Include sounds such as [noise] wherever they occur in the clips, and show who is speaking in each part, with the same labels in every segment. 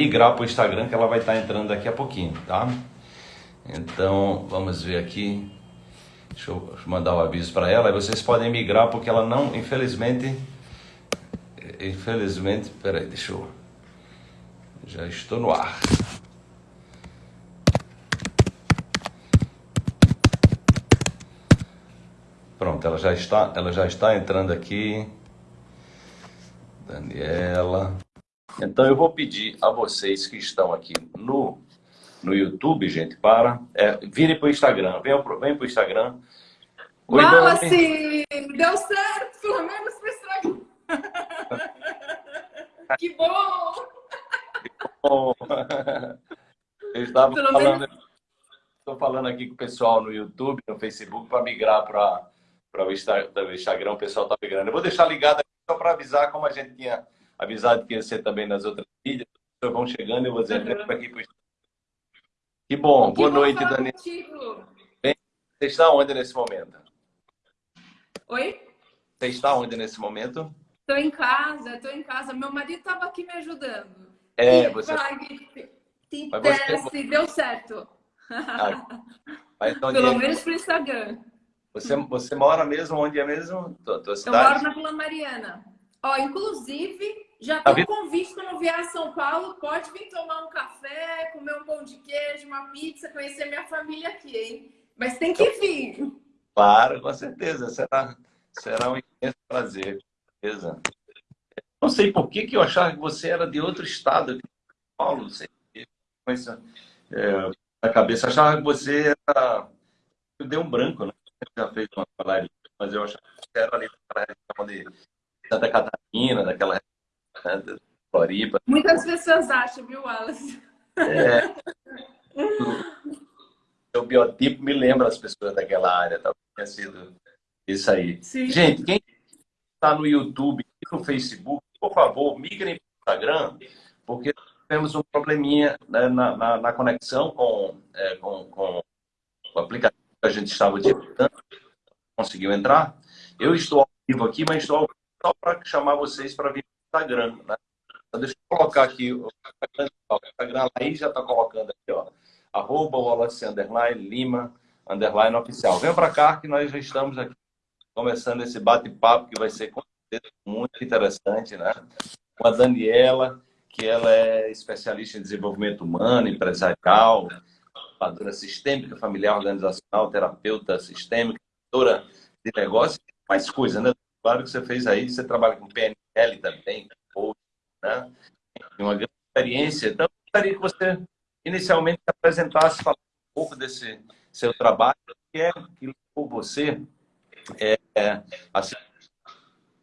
Speaker 1: migrar para o Instagram, que ela vai estar entrando daqui a pouquinho, tá? Então, vamos ver aqui. Deixa eu mandar o um aviso para ela. Vocês podem migrar porque ela não, infelizmente, infelizmente, peraí, deixa eu, já estou no ar. Pronto, ela já está, ela já está entrando aqui. Daniela. Então eu vou pedir a vocês que estão aqui no, no YouTube, gente, para é, virem para o Instagram. Venham para o Instagram.
Speaker 2: Oi, Wallace! Deu certo, pelo menos para Instagram. [laughs] que bom! Que [laughs] bom!
Speaker 1: Eu estava pelo falando, menos... estou falando aqui com o pessoal no YouTube, no Facebook, para migrar para para o Instagram, o pessoal está migrando. Eu vou deixar ligado aqui só para avisar, como a gente tinha avisado que ia ser também nas outras mídias, as pessoas vão chegando e eu vou dizer uhum. aqui para Que bom, que boa bom noite, Dani. Bem, você está onde nesse momento?
Speaker 2: Oi?
Speaker 1: Você está onde nesse momento?
Speaker 2: Estou em casa, estou em casa. Meu marido estava aqui me ajudando.
Speaker 1: É, e você...
Speaker 2: Vai, te você... deu certo. Ah, [laughs] Pelo é menos para o Instagram.
Speaker 1: Você, você mora mesmo onde é mesmo? Tua, tua
Speaker 2: cidade? Eu moro na Vila Mariana. Ó, inclusive, já tem um convite quando vier a São Paulo. Pode vir tomar um café, comer um pão de queijo, uma pizza, conhecer minha família aqui, hein? Mas tem que vir.
Speaker 1: Claro, com certeza. Será, será um imenso prazer. Beleza. Não sei por que, que eu achava que você era de outro estado, de São Paulo, não sei. Mas, é, na cabeça, achava que você era. Deu um branco, né? já fez uma live, mas eu acho que era ali daquela região de Santa Catarina, daquela região né, Floripa.
Speaker 2: Muitas pessoas acham, viu, Wallace?
Speaker 1: É. [laughs] o biotipo me lembra as pessoas daquela área, talvez tenha sido isso aí. Sim. Gente, quem está no YouTube e no Facebook, por favor, migrem para o Instagram, porque temos um probleminha né, na, na, na, conexão com, é, com, com o aplicativo a gente estava digitando, conseguiu entrar. Eu estou ao vivo aqui, mas estou ao vivo só para chamar vocês para vir Instagram. Né? Então, deixa eu colocar aqui o Instagram, aí já está colocando aqui, ó. Arroba Wallace Underline Lima Underline Oficial. Vem para cá que nós já estamos aqui começando esse bate-papo que vai ser muito interessante, né? Com a Daniela, que ela é especialista em desenvolvimento humano, empresarial, educadora sistêmica, familiar organizacional, terapeuta sistêmica, doutora de negócio, mais coisa, né? Claro que você fez aí, você trabalha com PNL também, né? Tem uma grande experiência. Então, eu gostaria que você inicialmente se apresentasse, falasse um pouco desse seu trabalho, que é que levou você é, é, a ser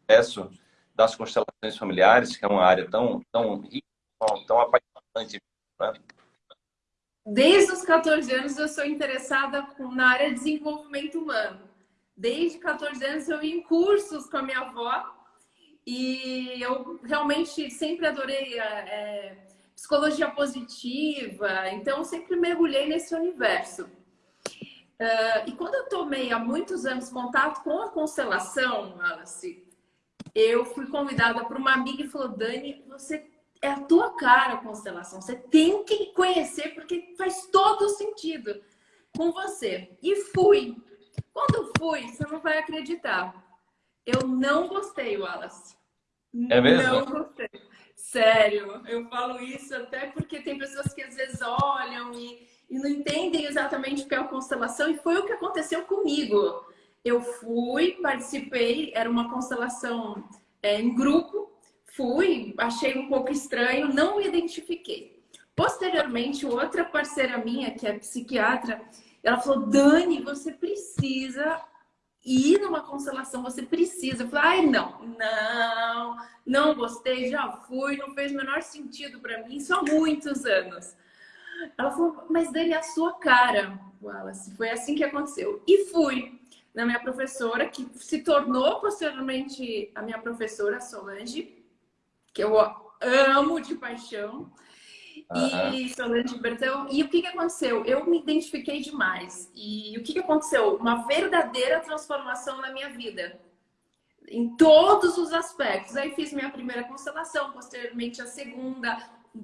Speaker 1: processo das constelações familiares, que é uma área tão, tão rica, tão apaixonante, né?
Speaker 2: Desde os 14 anos eu sou interessada na área de desenvolvimento humano. Desde 14 anos eu ia em cursos com a minha avó e eu realmente sempre adorei é, psicologia positiva, então sempre mergulhei nesse universo. Uh, e quando eu tomei há muitos anos contato com a constelação, Alice, eu fui convidada por uma amiga e falou: Dani, você é a tua cara a constelação. Você tem que conhecer porque faz todo sentido com você. E fui. Quando fui, você não vai acreditar. Eu não gostei, Wallace.
Speaker 1: É mesmo?
Speaker 2: Não gostei. Sério, eu falo isso até porque tem pessoas que às vezes olham e, e não entendem exatamente o que é a constelação, e foi o que aconteceu comigo. Eu fui, participei, era uma constelação é, em grupo, Fui, achei um pouco estranho, não me identifiquei. Posteriormente, outra parceira minha, que é psiquiatra, ela falou, Dani, você precisa ir numa constelação, você precisa. Falei, ai, não, não, não gostei, já fui, não fez o menor sentido para mim, há muitos anos. Ela falou, mas Dani, é a sua cara, Wallace. Foi assim que aconteceu. E fui na minha professora, que se tornou posteriormente a minha professora, Solange, que eu amo de paixão. Uhum. E Solange Bertão. E o que, que aconteceu? Eu me identifiquei demais. E o que, que aconteceu? Uma verdadeira transformação na minha vida. Em todos os aspectos. Aí fiz minha primeira constelação, posteriormente a segunda.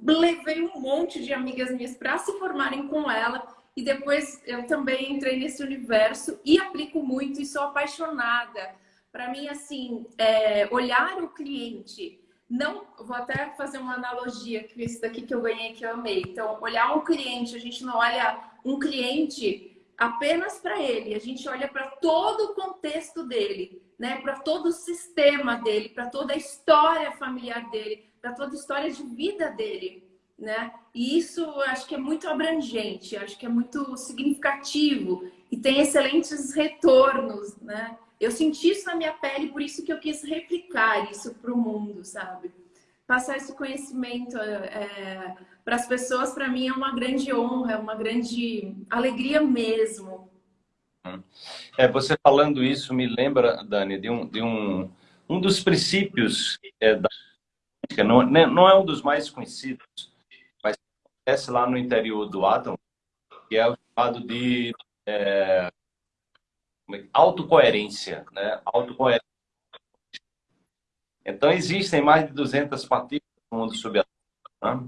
Speaker 2: levei um monte de amigas minhas para se formarem com ela e depois eu também entrei nesse universo e aplico muito e sou apaixonada. Para mim, assim, é, olhar o cliente, não, vou até fazer uma analogia com esse daqui que eu ganhei que eu amei. Então, olhar um cliente, a gente não olha um cliente apenas para ele, a gente olha para todo o contexto dele, né? Para todo o sistema dele, para toda a história familiar dele, para toda a história de vida dele né? E isso acho que é muito abrangente, acho que é muito significativo e tem excelentes retornos, né? Eu senti isso na minha pele, por isso que eu quis replicar isso para o mundo, sabe? Passar esse conhecimento é, para as pessoas, para mim, é uma grande honra, é uma grande alegria mesmo.
Speaker 1: É, você falando isso me lembra, Dani, de um, de um, um dos princípios é, da não, né, não é um dos mais conhecidos, acontece lá no interior do átomo, que é o chamado de é, é autocoerência, né? Autocoerência. Então, existem mais de 200 partículas no mundo subatômico. Né?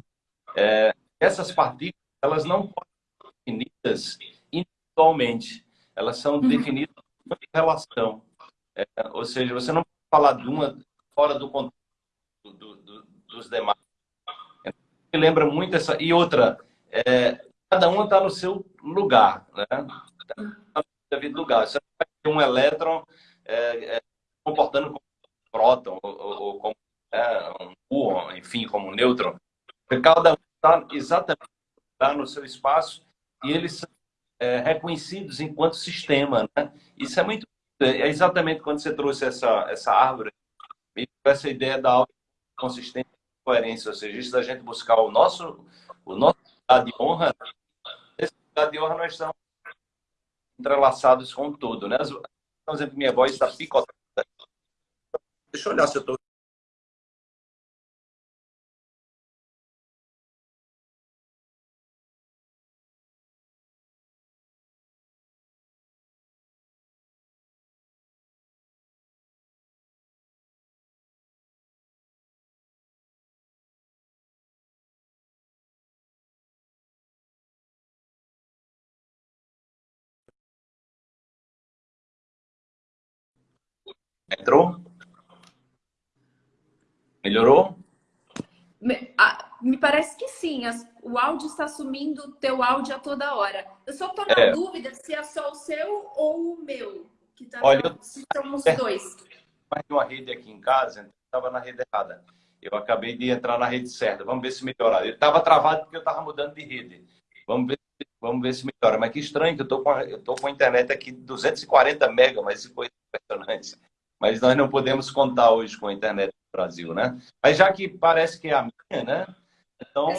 Speaker 1: É, essas partículas, elas não podem ser definidas individualmente. Elas são uhum. definidas por relação. É, ou seja, você não pode falar de uma fora do contexto do, do, dos demais lembra muito essa. E outra, é, cada uma está no seu lugar, né? Devido lugar. Você vai ter um elétron é, é, comportando como um próton, ou, ou como é, um muon, enfim, como um nêutron. Cada um está exatamente tá no seu espaço e eles são é, reconhecidos enquanto sistema, né? Isso é muito... É exatamente quando você trouxe essa, essa árvore, essa ideia da consistência coerência, ou seja, isso da gente buscar o nosso, o nosso lugar de honra, esse lugar de honra nós estamos entrelaçados com tudo, né? Por exemplo, minha voz está picotada. Deixa eu olhar se eu estou Entrou? Melhorou?
Speaker 2: Me, a, me parece que sim. As, o áudio está sumindo o teu áudio a toda hora. Eu só estou na é. dúvida se é só o seu ou o meu. Que tá
Speaker 1: Olha, eu...
Speaker 2: se são os dois.
Speaker 1: Mais uma rede aqui em casa, então estava na rede errada. Eu acabei de entrar na rede certa. Vamos ver se melhora. Eu estava travado porque eu estava mudando de rede. Vamos ver, vamos ver se melhora. Mas que estranho que eu estou com, eu tô com a internet aqui 240 mega, mas isso foi impressionante mas nós não podemos contar hoje com a internet do Brasil, né? Mas já que parece que é a minha, né? Então,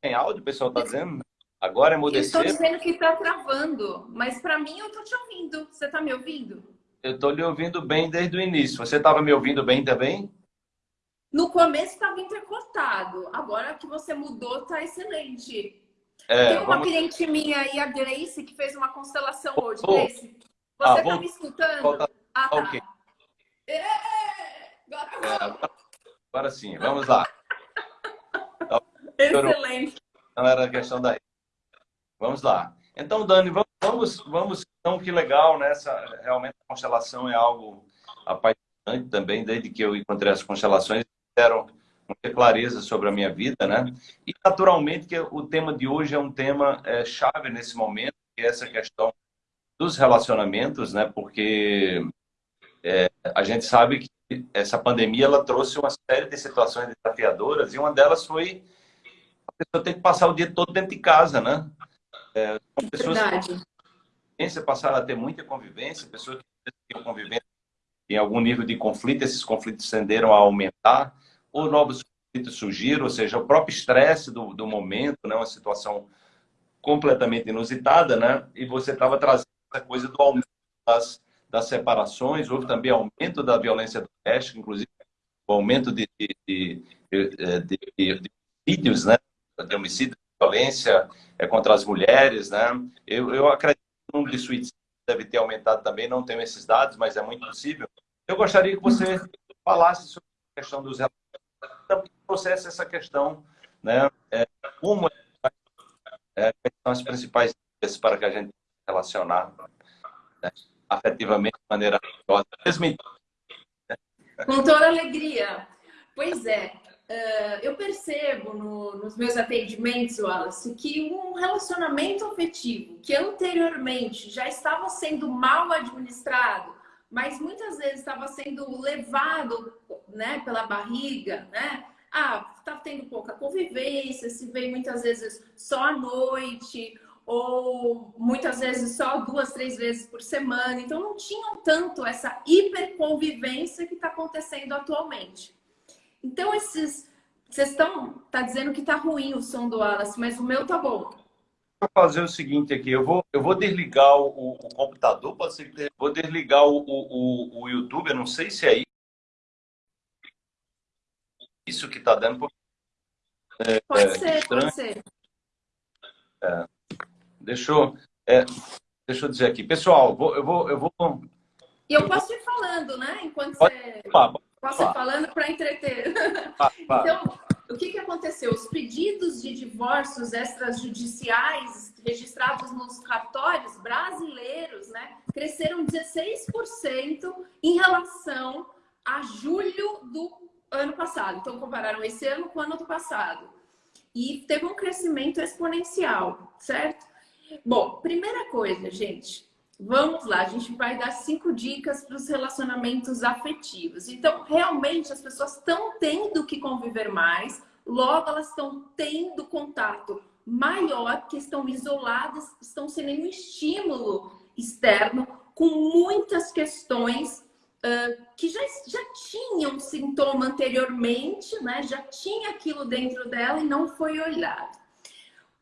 Speaker 1: tem áudio, o pessoal está dizendo? Agora é emudeceu.
Speaker 2: Estou dizendo que está travando, mas para mim eu estou te ouvindo. Você está me ouvindo?
Speaker 1: Eu estou lhe ouvindo bem desde o início. Você estava me ouvindo bem também?
Speaker 2: No começo estava intercortado. Agora que você mudou, está excelente.
Speaker 1: É,
Speaker 2: Tem uma vamos... cliente minha aí, a Grace, que fez uma constelação hoje. Grace, você está ah, me escutando?
Speaker 1: Volta...
Speaker 2: Ah, tá.
Speaker 1: Ok.
Speaker 2: É, agora, agora,
Speaker 1: agora sim, vamos lá.
Speaker 2: Excelente.
Speaker 1: Não era questão daí. Vamos lá. Então, Dani, vamos, vamos, então, que legal, né? Essa, realmente a constelação é algo apaixonante também, desde que eu encontrei as constelações, deram muita clareza sobre a minha vida, né? E, naturalmente, que o tema de hoje é um tema é, chave nesse momento, que é essa questão dos relacionamentos, né? Porque é, a gente sabe que essa pandemia ela trouxe uma série de situações desafiadoras e uma delas foi a pessoa ter que passar o dia todo dentro de casa, né?
Speaker 2: É, pessoas
Speaker 1: que passaram a ter muita convivência, pessoas que tinham convivência em algum nível de conflito, esses conflitos tenderam a aumentar, ou novos conflitos surgiram, ou seja, o próprio estresse do, do momento, né? uma situação completamente inusitada, né? E você estava trazendo essa coisa do aumento das das separações, houve também aumento da violência doméstica, inclusive o aumento de, de, de, de, de homicídios, né? de homicídio, de violência é, contra as mulheres. Né? Eu, eu acredito que o número de suicídios deve ter aumentado também, não tenho esses dados, mas é muito possível. Eu gostaria que você falasse sobre a questão dos relacionamentos, trouxesse essa questão
Speaker 3: né? É, como é, são as principais para que a gente relacionar né, afetivamente de maneira mesmo
Speaker 2: Com toda alegria. Pois é, uh, eu percebo no, nos meus atendimentos, Wallace, que um relacionamento afetivo que anteriormente já estava sendo mal administrado, mas muitas vezes estava sendo levado né, pela barriga, né? Ah, tá tendo pouca convivência, se vê muitas vezes só à noite, ou muitas vezes só duas, três vezes por semana. Então não tinham tanto essa hiperconvivência que está acontecendo atualmente. Então esses vocês estão tá dizendo que tá ruim o som do Wallace, mas o meu tá bom.
Speaker 3: Vou fazer o seguinte aqui, eu vou eu vou desligar o, o computador, pode ser que vou desligar o, o, o YouTube, eu não sei se é isso que tá dando.
Speaker 2: É, pode é, ser, estranho. pode ser.
Speaker 3: É. Deixa eu, é, deixa eu dizer aqui. Pessoal, vou, eu, vou, eu vou.
Speaker 2: E eu posso ir falando, né? Enquanto pode, você. Pode, posso ir falando para entreter. então, o que, que aconteceu? Os pedidos de divórcios extrajudiciais registrados nos cartórios brasileiros né, cresceram 16% em relação a julho do ano passado. Então, compararam esse ano com o ano do passado. E teve um crescimento exponencial, certo? Bom, primeira coisa, gente, vamos lá, a gente vai dar cinco dicas para os relacionamentos afetivos. Então, realmente, as pessoas estão tendo que conviver mais, logo elas estão tendo contato maior, que estão isoladas, estão sem nenhum estímulo externo, com muitas questões uh, que já, já tinham sintoma anteriormente, né? já tinha aquilo dentro dela e não foi olhado.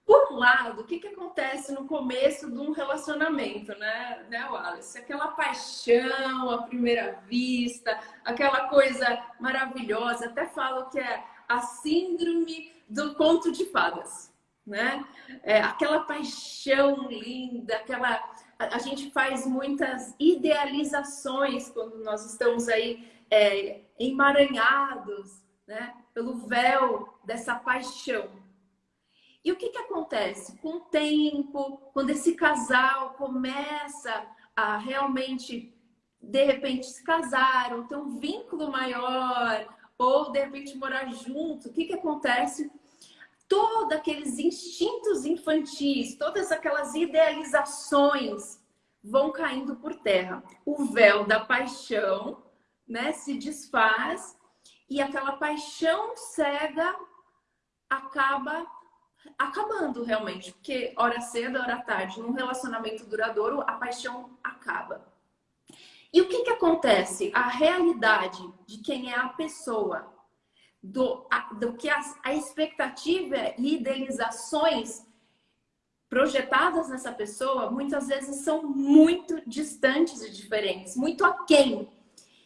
Speaker 2: Por um lado, o que, que acontece no começo de um relacionamento, né, né, Wallace? Aquela paixão à primeira vista, aquela coisa maravilhosa. Até falo que é a síndrome do conto de fadas, né? É aquela paixão linda, aquela... A, gente faz muitas idealizações quando nós estamos aí é, emaranhados, né? Pelo véu dessa paixão. E o que, que acontece? Com o tempo, quando esse casal começa a realmente, de repente, se casaram, ter um vínculo maior, ou de repente morar junto, o que, que acontece? Todos aqueles instintos infantis, todas aquelas idealizações vão caindo por terra. O véu da paixão né, se desfaz e aquela paixão cega acaba acabando realmente, porque hora cedo, hora tarde, num relacionamento duradouro, a paixão acaba. E o que, que acontece? A realidade de quem é a pessoa, do, a, do que a, a expectativa e idealizações projetadas nessa pessoa, muitas vezes são muito distantes e diferentes, muito aquém.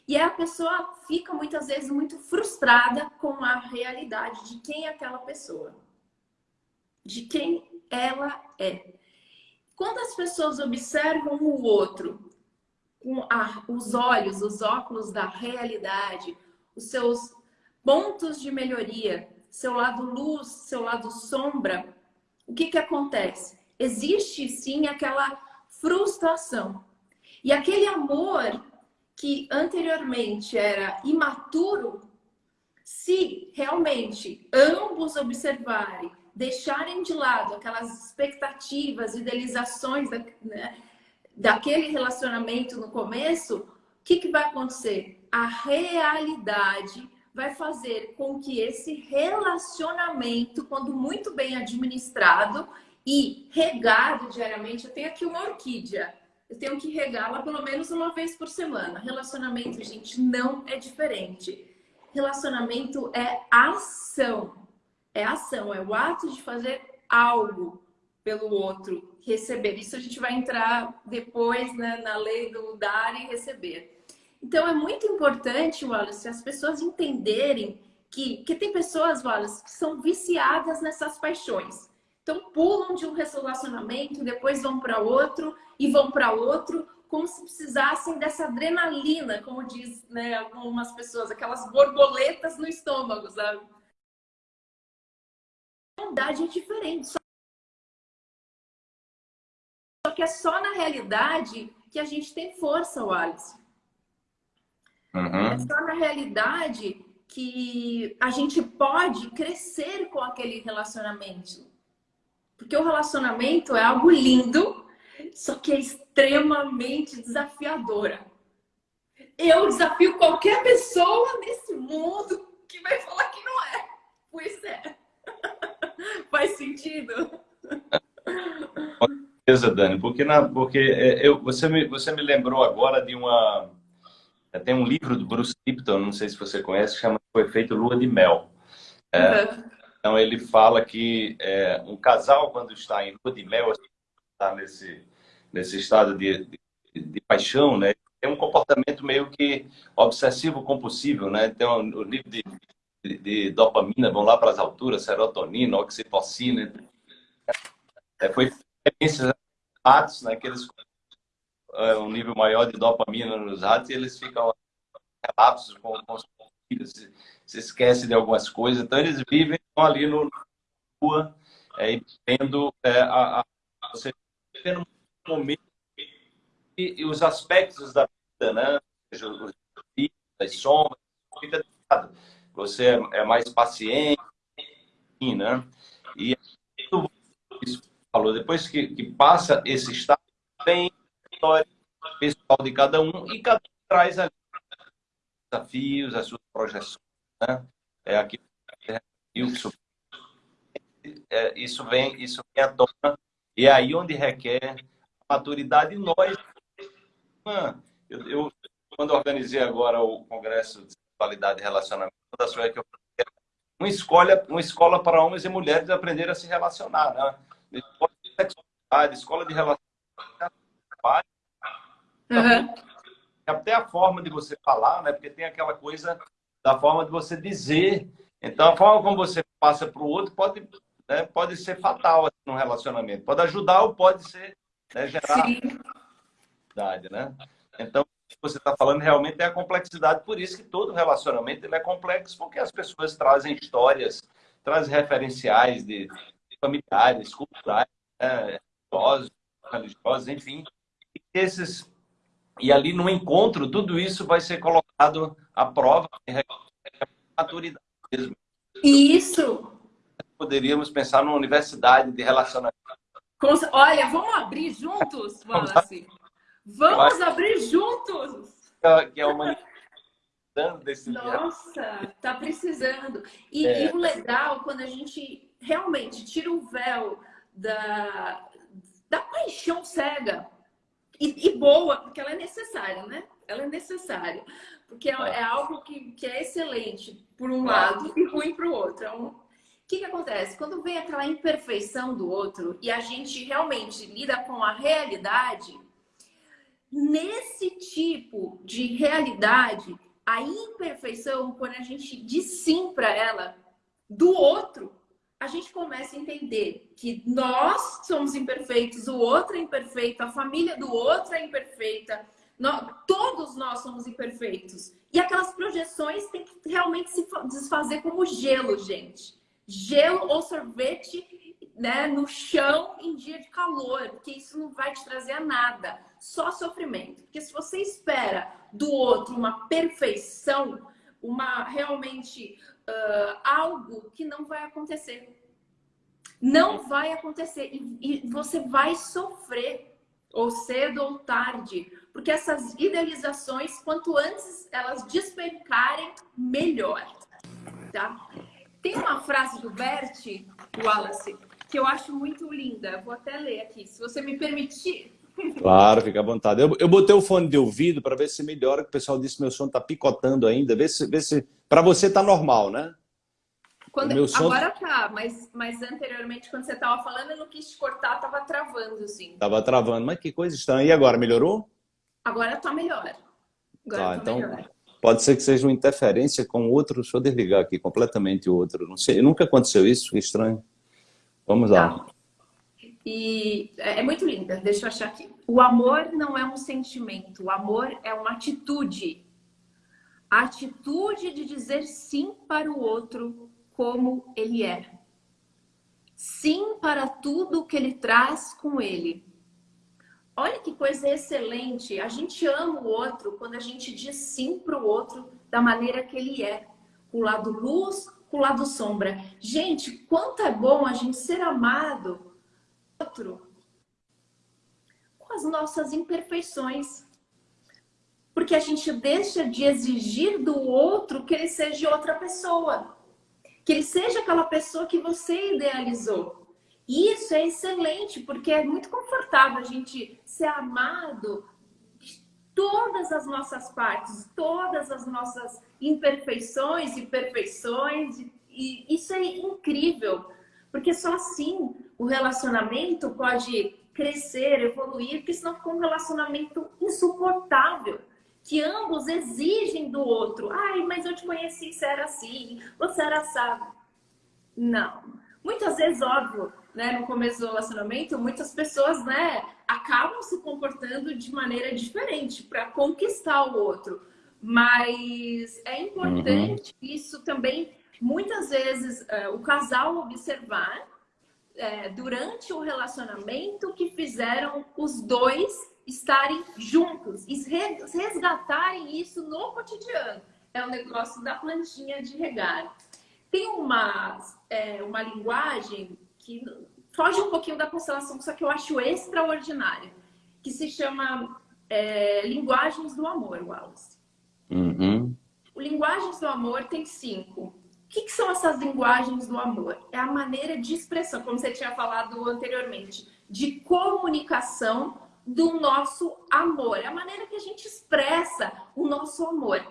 Speaker 2: E a pessoa fica muitas vezes muito frustrada com a realidade de quem é aquela pessoa de quem ela é. Quando as pessoas observam o outro com a, os olhos, os óculos da realidade, os seus pontos de melhoria, seu lado luz, seu lado sombra, o que, que acontece? Existe sim aquela frustração. E aquele amor que anteriormente era imaturo, se realmente ambos observarem deixarem de lado aquelas expectativas, idealizações da, né, daquele relacionamento no começo, o que, que vai acontecer? A realidade vai fazer com que esse relacionamento, quando muito bem administrado e regado diariamente, eu tenho aqui uma orquídea, eu tenho que regá-la pelo menos uma vez por semana. Relacionamento, gente, não é diferente. Relacionamento é ação é ação, é o ato de fazer algo pelo outro, receber. Isso a gente vai entrar depois né, na lei do dar e receber. Então é muito importante, Wallace, as pessoas entenderem que, que tem pessoas, Wallace, que são viciadas nessas paixões. Então pulam de um relacionamento, depois vão para outro e vão para outro, como se precisassem dessa adrenalina, como diz né, algumas pessoas, aquelas borboletas no estômago, sabe? Bondade é diferente. Só que é só na realidade que a gente tem força, Wallace. Uhum. É só na realidade que a gente pode crescer com aquele relacionamento. Porque o relacionamento é algo lindo, só que é extremamente desafiadora. Eu desafio qualquer pessoa nesse mundo que vai falar que não é. Pois é. [laughs] Faz sentido?
Speaker 1: Com certeza, Dani, porque, na, porque é, eu, você, me, você me lembrou agora de uma. Tem um livro do Bruce Lipton, não sei se você conhece, chama O Efeito Lua de Mel. É, uhum. Então ele fala que é, um casal, quando está em lua de mel, está nesse, nesse estado de, de, de paixão, né? tem um comportamento meio que obsessivo compulsivo, né? Tem um, o nível de, de, dopamina vão lá para as alturas, serotonina, oxitocina. É, foi experiências ratos, né? Que eles é, um nível maior de dopamina nos ratos e eles ficam relapsos com, com se, se esquece de algumas coisas. Então eles vivem ali no rua, é, vendo é, a, a, você um momento e, e os aspectos da vida, né? As sombras, fica. Você é, é, mais paciente, né? E isso falou, depois que, que passa esse estado, vem a história pessoal de cada um e cada um traz ali desafios, as suas projeções, né? É aquilo isso, é, isso vem, isso vem à tona e é aí onde requer maturidade nós eu, eu, quando organizei agora o Congresso de Sexualidade e Relacionamento, da sua que eu uma escola, uma escola para homens e mulheres aprender a se relacionar, né? Escola de sexualidade, escola de relacionamento, uhum. até a forma de você falar, né? Porque tem aquela coisa da forma de você dizer. Então, a forma como você passa para o outro pode, né, pode ser fatal assim, no relacionamento. Pode ajudar ou pode ser né, gerar Sim né? Então, que você está falando realmente é a complexidade, por isso que todo relacionamento ele é complexo, porque as pessoas trazem histórias, trazem referenciais de familiares, culturais, né? religiosos, religiosos, enfim. E, esses, e ali no encontro, tudo isso vai ser colocado à prova em maturidade mesmo.
Speaker 2: Isso!
Speaker 1: Poderíamos pensar numa universidade de relacionamento.
Speaker 2: Olha, vamos abrir juntos, Wallace. Vamos abrir juntos!
Speaker 1: Que é uma
Speaker 2: desse Nossa, tá precisando. E, é. e, o legal, quando a gente realmente tira o véu da, da paixão cega e, e boa, porque ela é necessária, né? Ela é necessária. Porque é, é algo que, que é excelente por um lado e ruim para o outro. É um, o que, que acontece? Quando vem aquela imperfeição do outro e a gente realmente lida com a realidade, Nesse tipo de realidade, a imperfeição, quando a gente diz sim para ela do outro, a gente começa a entender que nós somos imperfeitos, o outro é imperfeito, a família do outro é imperfeita, nós, todos nós somos imperfeitos. E aquelas projeções têm que realmente se desfazer como gelo, gente. Gelo ou sorvete né, no chão em dia de calor, porque isso não vai te trazer a nada, só sofrimento. Porque se você espera do outro uma perfeição, uma realmente uh, algo que não vai acontecer. Não vai acontecer e, e você vai sofrer, ou cedo ou tarde, porque essas idealizações, quanto antes elas despencarem, melhor. Tá? Tem uma frase do Bert Wallace que eu acho muito linda. Vou até ler aqui, se você me permitir.
Speaker 1: Claro, fica à vontade. Eu, eu botei o fone de ouvido para ver se melhora, que o pessoal disse que meu som está picotando ainda. Vê se, vê se... Para você está normal, né?
Speaker 2: Quando, meu som... Agora tá, mas, mas anteriormente, quando você estava falando, eu não quis te cortar, estava travando, assim.
Speaker 1: Estava travando, mas que coisa estranha. E agora, melhorou?
Speaker 2: Agora está melhor. Agora
Speaker 1: tá, então melhor. pode ser que seja uma interferência com outro. Deixa eu desligar aqui completamente o outro. Não sei, nunca aconteceu isso, que estranho. Vamos lá.
Speaker 2: E é, é muito linda, deixa eu achar aqui. O amor não é um sentimento, o amor é uma atitude. A atitude de dizer sim para o outro como ele é. sim para tudo que ele traz com ele. Olha que coisa excelente. A gente ama o outro quando a gente diz sim para o outro da maneira que ele é. Com o lado luz, com o lado sombra. Gente, quanto é bom a gente ser amado outro com as nossas imperfeições. Porque a gente deixa de exigir do outro que ele seja outra pessoa. Que ele seja aquela pessoa que você idealizou. E isso é excelente, porque é muito confortável a gente ser amado de todas as nossas partes, todas as nossas imperfeições e perfeições. E isso é incrível, porque só assim o relacionamento pode crescer, evoluir, porque senão fica um relacionamento insuportável que ambos exigem do outro. Ai, mas eu te conheci, você era assim, você era sábio. Não. Muitas vezes, óbvio, né, no começo do relacionamento, muitas pessoas, né, acabam se comportando de maneira diferente para conquistar o outro. Mas é importante uhum. isso também, muitas vezes, uh, o casal observar uh, durante o relacionamento que fizeram os dois estarem juntos e resgatarem isso no cotidiano. É o negócio da plantinha de regar. Tem uma, é, uma linguagem que foge um pouquinho da constelação, só que eu acho extraordinária, que se chama é, Linguagens do Amor, Wallace.
Speaker 3: Uhum.
Speaker 2: O Linguagens do Amor tem cinco. Que, que, são essas linguagens do amor? É a maneira de expressão, como você tinha falado anteriormente, de comunicação do nosso amor, é a maneira que a gente expressa o nosso amor.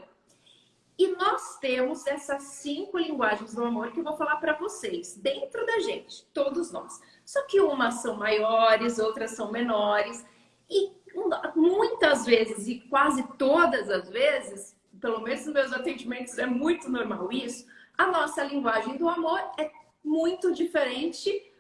Speaker 2: E nós temos essas cinco linguagens do amor que eu vou falar para vocês, dentro da gente, todos nós. Só que umas são maiores, outras são menores. E muitas vezes, e quase todas as vezes, pelo menos nos meus atendimentos é muito normal isso, a nossa linguagem do amor é muito diferente,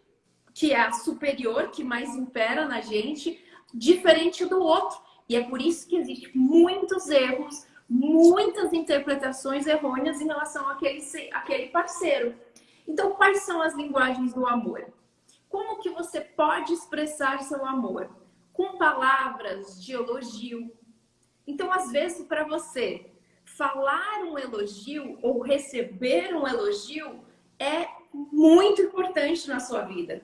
Speaker 2: que é a superior, que mais impera na gente, diferente do outro. E é por isso que existem muitos erros, muitas interpretações errôneas em relação àquele, àquele parceiro. Então, quais são as linguagens do amor? Como que você pode expressar seu amor? Com palavras de elogio. Então, às vezes, para você falar um elogio ou receber um elogio é muito importante na sua vida.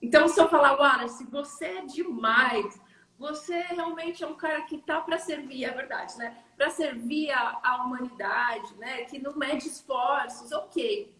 Speaker 2: Então, se eu falar, Wallace, você é demais, você realmente é um cara que tá para servir, é verdade, né? Para servir a, a, humanidade, né? Que não mede esforços, ok.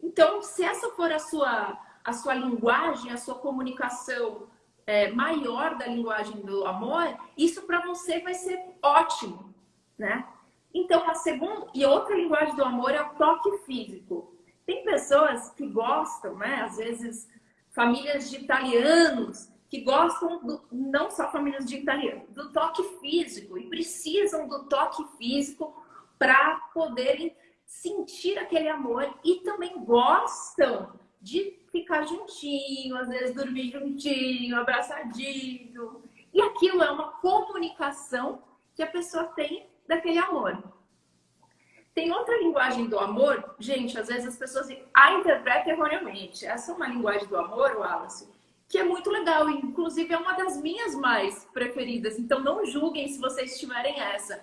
Speaker 2: Então, se essa for a sua, a sua linguagem, a sua comunicação é, maior da linguagem do amor, isso para você vai ser ótimo, né? Então, a segunda e outra linguagem do amor é o toque físico. Tem pessoas que gostam, né? Às vezes, famílias de italianos que gostam, do, não só famílias de italiano, do toque físico e precisam do toque físico para poderem sentir aquele amor e também gostam de ficar juntinho, às vezes dormir juntinho, abraçadinho. E aquilo é uma comunicação que a pessoa tem daquele amor. Tem outra linguagem do amor, gente, às vezes as pessoas a interpretam erroneamente. Essa é uma linguagem do amor, Wallace, que é muito legal, inclusive é uma das minhas mais preferidas. Então não julguem se vocês tiverem essa.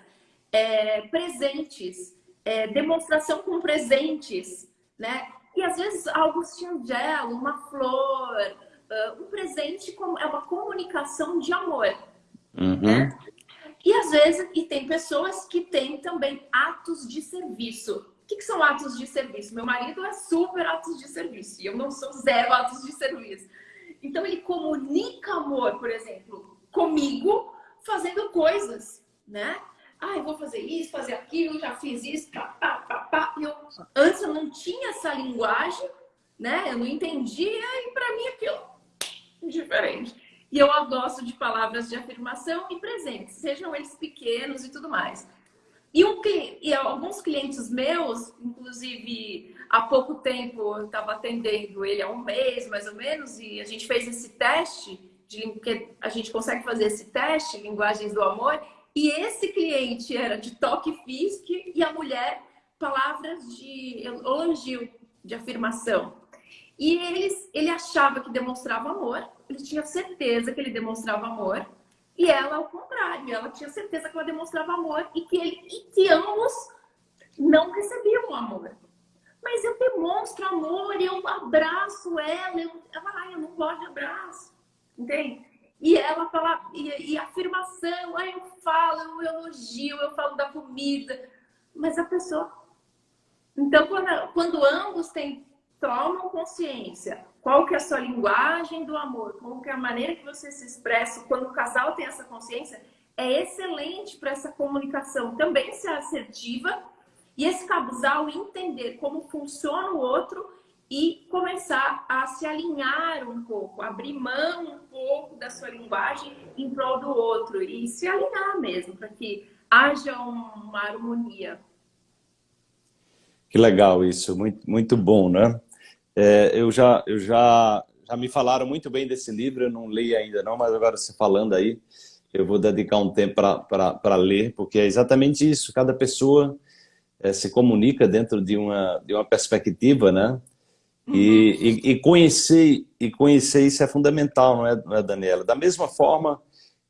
Speaker 2: É, presentes, é, demonstração com presentes, né? E às vezes algo singelo, uma flor, uh, um presente é uma comunicação de amor.
Speaker 3: Uhum. Né?
Speaker 2: E às vezes, e tem pessoas que têm também atos de serviço. O que, que, são atos de serviço? Meu marido é super atos de serviço e eu não sou zero atos de serviço. Então ele comunica amor, por exemplo, comigo, fazendo coisas, né? Ah, eu vou fazer isso, fazer aquilo, já fiz isso, pá, pá, pá, pá. Eu, antes eu não tinha essa linguagem, né? Eu não entendia e para mim aquilo diferente. E eu gosto de palavras de afirmação e presentes, sejam eles pequenos e tudo mais. E, um, e alguns clientes meus, inclusive há pouco tempo eu estava atendendo ele há um mês mais ou menos, e a gente fez esse teste, de, que a gente consegue fazer esse teste, linguagens do amor, e esse cliente era de toque físico e a mulher palavras de elogio, de afirmação. E eles, ele achava que demonstrava amor, ele tinha certeza que ele demonstrava amor, e ela ao contrário, ela tinha certeza que ela demonstrava amor e que, ele, e que ambos não recebiam amor. Mas eu demonstro amor, eu abraço ela, eu, ela, eu não gosto de abraço, entende? E ela fala, e, e afirmação, eu falo, eu elogio, eu falo da comida, mas a pessoa. Então, quando, quando ambos têm, tomam consciência, qual que é a sua linguagem do amor, qual que é a maneira que você se expressa, quando o casal tem essa consciência, é excelente para essa comunicação também ser assertiva e esse casal entender como funciona o outro e começar a se alinhar um pouco, abrir mão um pouco da sua linguagem em prol do outro e se alinhar mesmo, para que haja uma harmonia.
Speaker 1: Que legal isso, muito, muito bom, né? É, eu já, eu já, já me falaram muito bem desse livro, eu não li ainda não, mas agora você falando aí, eu vou dedicar um tempo para ler, porque é exatamente isso, cada pessoa é, se comunica dentro de uma, de uma perspectiva, né? Uhum. E, e, e, conhecer, e conhecer isso é fundamental, não é, não é, Daniela? Da mesma forma,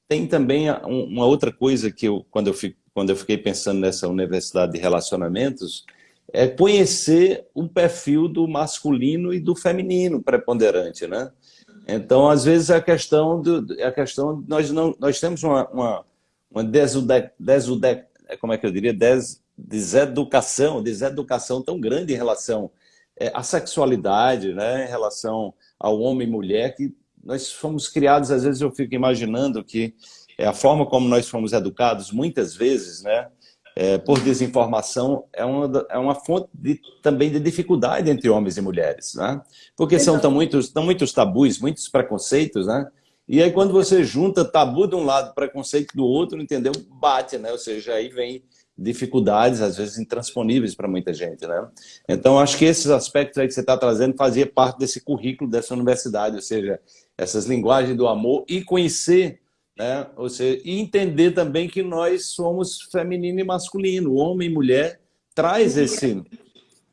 Speaker 1: tem também uma outra coisa que eu, quando eu, fico, quando eu fiquei pensando nessa universidade de relacionamentos, é conhecer o perfil do masculino e do feminino preponderante, né? Então, às vezes, a questão, do, a questão nós, não, nós temos uma, uma, uma desude, desude, como é que eu diria, des, deseducação, deseducação tão grande em relação é, à sexualidade, né, em relação ao homem e mulher, que nós fomos criados, às vezes eu fico imaginando que é a forma como nós fomos educados, muitas vezes, né, é, por desinformação, é uma, é uma fonte de, também de dificuldade entre homens e mulheres, né? Porque são tão muitos, tão muitos tabus, muitos preconceitos, né? E aí quando você junta tabu de um lado, preconceito do outro, entendeu? Bate, né? Ou seja, aí vem dificuldades, às vezes intransponíveis para muita gente, né? Então, acho que esses aspectos aí que você está trazendo fazia parte desse currículo dessa universidade, ou seja, essas linguagens do amor e conhecer, né? Ou seja, e entender também que nós somos feminino e masculino, homem e mulher, traz esse,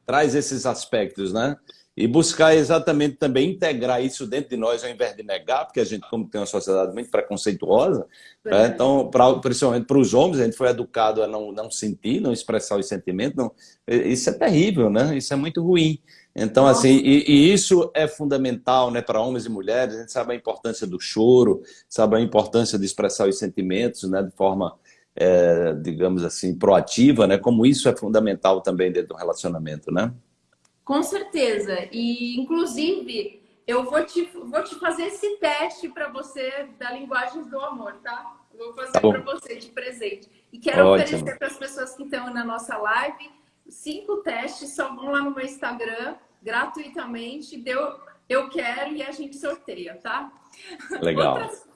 Speaker 1: traz esses aspectos, né? e buscar exatamente também integrar isso dentro de nós ao invés de negar, porque a gente, como tem uma sociedade muito preconceituosa, né? então, pra, principalmente para os homens, a gente foi educado a não, não sentir, não expressar os sentimentos, não, isso é terrível, né? Isso é muito ruim. Então, assim, e, e, isso é fundamental né, para homens e mulheres, a gente sabe a importância do choro, sabe a importância de expressar os sentimentos né, de forma, é, digamos assim, proativa, né? Como isso é fundamental também dentro do relacionamento, né?
Speaker 2: Com certeza. E, inclusive, eu vou te, vou te fazer esse teste para você da linguagem do amor, tá? Vou fazer tá para você de presente. E quero Ótimo. oferecer para as pessoas que estão na nossa live cinco testes, só vão lá no meu Instagram, gratuitamente, deu, eu quero e a gente sorteia, tá?
Speaker 1: Legal. Outras...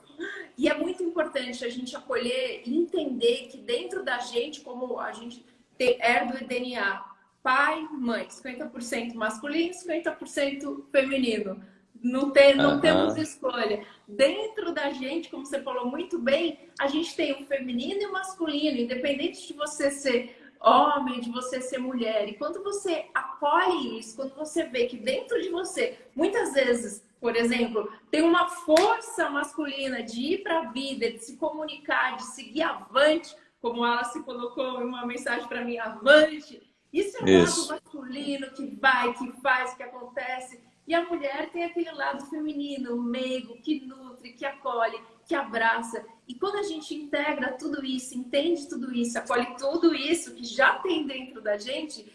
Speaker 2: E é muito importante a gente acolher e entender que dentro da gente, como a gente herda o DNA, pai, mãe, 50% masculino, 50% feminino. Não, tem, não uhum. temos escolha. Dentro da gente, como você falou muito bem, a gente tem o feminino e o masculino, independente de você ser homem, de você ser mulher. E quando você acolhe isso, quando você vê que dentro de você, muitas vezes, por exemplo, tem uma força masculina de ir para a vida, de se comunicar, de seguir avante, como ela se colocou em uma mensagem para mim, avante, isso é o Isso. lado masculino que vai, que faz, que acontece. E a mulher tem aquele lado feminino, meigo, que nutre, que acolhe, que abraça. E quando a gente integra tudo isso, entende tudo isso, acolhe tudo isso que já tem dentro da gente,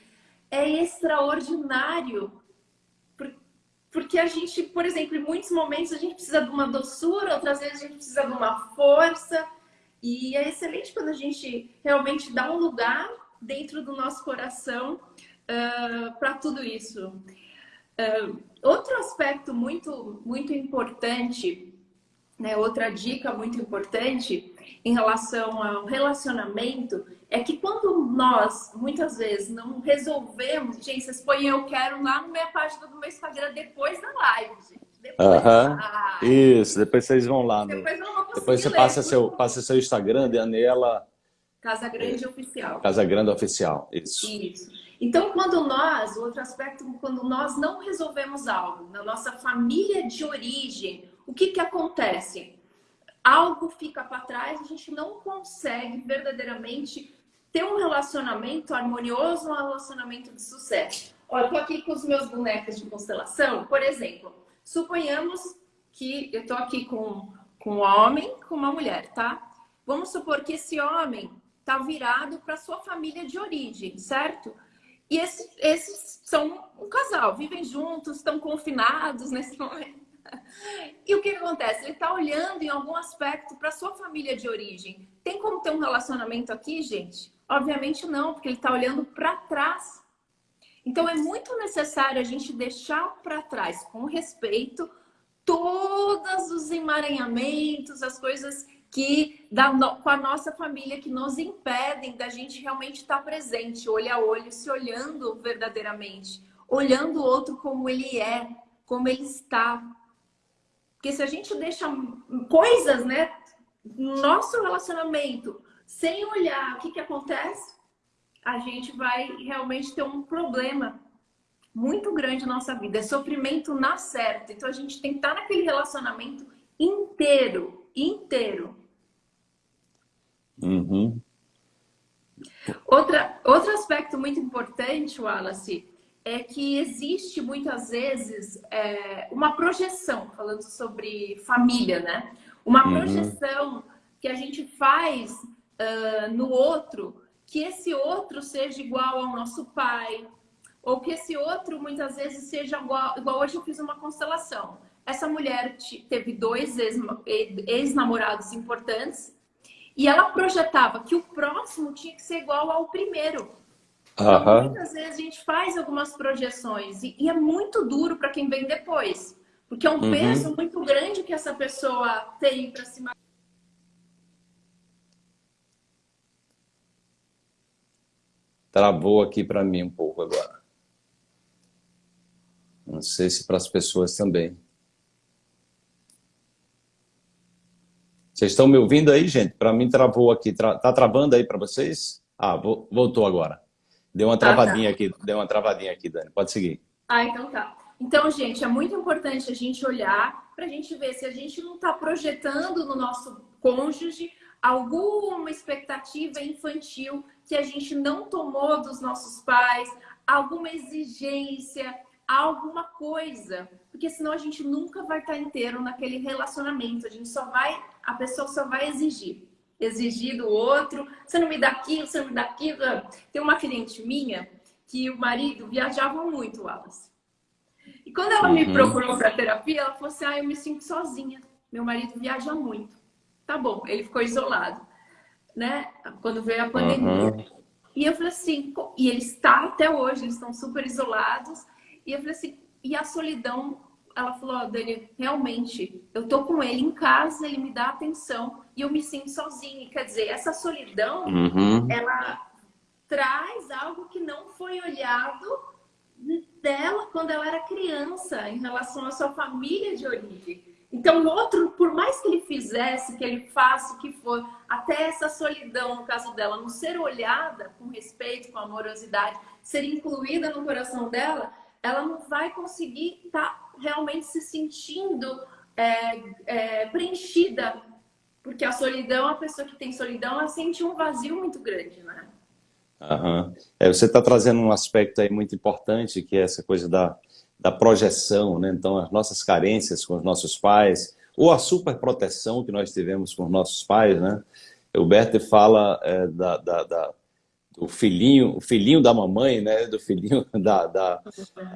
Speaker 2: é extraordinário. Porque a gente, por exemplo, em muitos momentos a gente precisa de uma doçura, outras vezes a gente precisa de uma força. E é excelente quando a gente realmente dá um lugar dentro do nosso coração uh, para tudo isso. Uh, outro aspecto muito, muito importante, né, outra dica muito importante em relação ao relacionamento é que quando nós, muitas vezes, não resolvemos... Gente, vocês põem eu quero lá na minha página do meu Instagram depois da live, gente.
Speaker 1: Depois Isso, depois vocês vão lá. No... Depois, depois você passa seu, passa seu Instagram, Daniela
Speaker 2: Casa Grande é. Oficial.
Speaker 1: Casa Grande Oficial, isso.
Speaker 2: Isso. Então, quando nós, outro aspecto, quando nós não resolvemos algo na nossa família de origem, o que que acontece? Algo fica para trás, a gente não consegue verdadeiramente ter um relacionamento harmonioso, um relacionamento de sucesso. Olha, eu tô aqui com os meus bonecos de constelação, por exemplo, suponhamos que eu tô aqui com, com um homem, com uma mulher, tá? Vamos supor que esse homem tá virado para sua família de origem, certo? E esses, esses são um casal, vivem juntos, estão confinados nesse [laughs] momento. [laughs] E o que acontece? Ele está olhando em algum aspecto para sua família de origem. Tem como ter um relacionamento aqui, gente? Obviamente não, porque ele está olhando para trás. Então é muito necessário a gente deixar para trás, com respeito, todos os emaranhamentos, as coisas que da, com a nossa família que nos impedem da gente realmente estar presente, olho a olho, se olhando verdadeiramente, olhando o outro como ele é, como ele está. Porque se a gente deixa coisas, né, no nosso relacionamento, sem olhar o que, que acontece, a gente vai realmente ter um problema muito grande na nossa vida. É sofrimento na certa. Então a gente tem que estar naquele relacionamento inteiro, inteiro.
Speaker 1: Uhum.
Speaker 2: Outra, outro aspecto muito importante, Wallace, é que existe muitas vezes é, uma projeção, falando sobre família, né? Uma uhum. projeção que a gente faz uh, no outro, que esse outro seja igual ao nosso pai, ou que esse outro muitas vezes seja igual, igual hoje eu fiz uma constelação. Essa mulher teve dois ex-namorados importantes e ela projetava que o próximo tinha que ser igual ao primeiro. Então, muitas vezes a gente faz algumas projeções e, e é muito duro para quem vem depois. Porque é um uhum. peso muito grande que essa pessoa tem para cima.
Speaker 1: Travou aqui para mim um pouco agora. Não sei se para as pessoas também. Vocês estão me ouvindo aí, gente? Para mim travou aqui. Tra... Tá travando aí para vocês? Ah, voltou agora. Deu uma travadinha ah, tá. aqui, deu uma travadinha aqui, Dani. Pode seguir.
Speaker 2: Ah, então tá. Então, gente, é muito importante a gente olhar para a gente ver se a gente não está projetando no nosso cônjuge alguma expectativa infantil que a gente não tomou dos nossos pais, alguma exigência, alguma coisa. Porque senão a gente nunca vai estar inteiro naquele relacionamento. A gente só vai a pessoa só vai exigir. Exigir do outro, você não me dá aquilo, você não me dá aquilo. Tem uma cliente minha que o marido viajava muito, Wallace. E quando ela uhum. me procurou para terapia, ela falou assim: ah, eu me sinto sozinha. Meu marido viaja muito. Tá bom, ele ficou isolado, né? Quando veio a pandemia. Uhum. E eu falei assim, e ele está até hoje, eles estão super isolados. E eu falei assim, e a solidão ela falou, oh, Dani, realmente, eu tô com ele em casa, ele me dá atenção e eu me sinto sozinha. Quer dizer, essa solidão, uhum. ela traz algo que não foi olhado dela quando ela era criança, em relação à sua família de origem. Então, o outro, por mais que ele fizesse, que ele faça o que for, até essa solidão, no caso dela, não ser olhada com respeito, com amorosidade, ser incluída no coração dela, ela não vai conseguir estar tá realmente se sentindo é, é, preenchida. Porque a solidão, a pessoa que tem solidão, ela sente um vazio muito grande, né?
Speaker 1: Uhum. É, você está trazendo um aspecto aí muito importante, que é essa coisa da, da projeção, né? Então, as nossas carências com os nossos pais, ou a superproteção que nós tivemos com os nossos pais, né? O Berto fala é, da, da, da do filhinho, o filhinho da mamãe, né? Do filhinho [laughs] da, da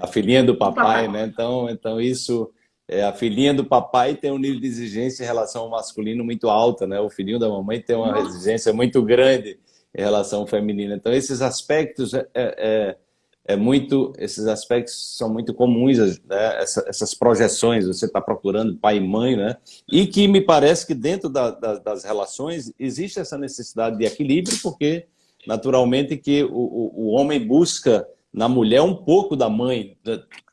Speaker 1: a filhinha do papai, né? Então, então isso é, a filhinha do papai tem um nível de exigência em relação ao masculino muito alta, né? O filhinho da mamãe tem uma exigência muito grande em relação ao feminino. Então esses aspectos é, é, é, é muito, esses aspectos são muito comuns, né? Essa, essas projeções, você está procurando pai e mãe, né? E que me parece que dentro da, da, das relações existe essa necessidade de equilíbrio, porque naturalmente que o, o, o homem busca na mulher um pouco da mãe,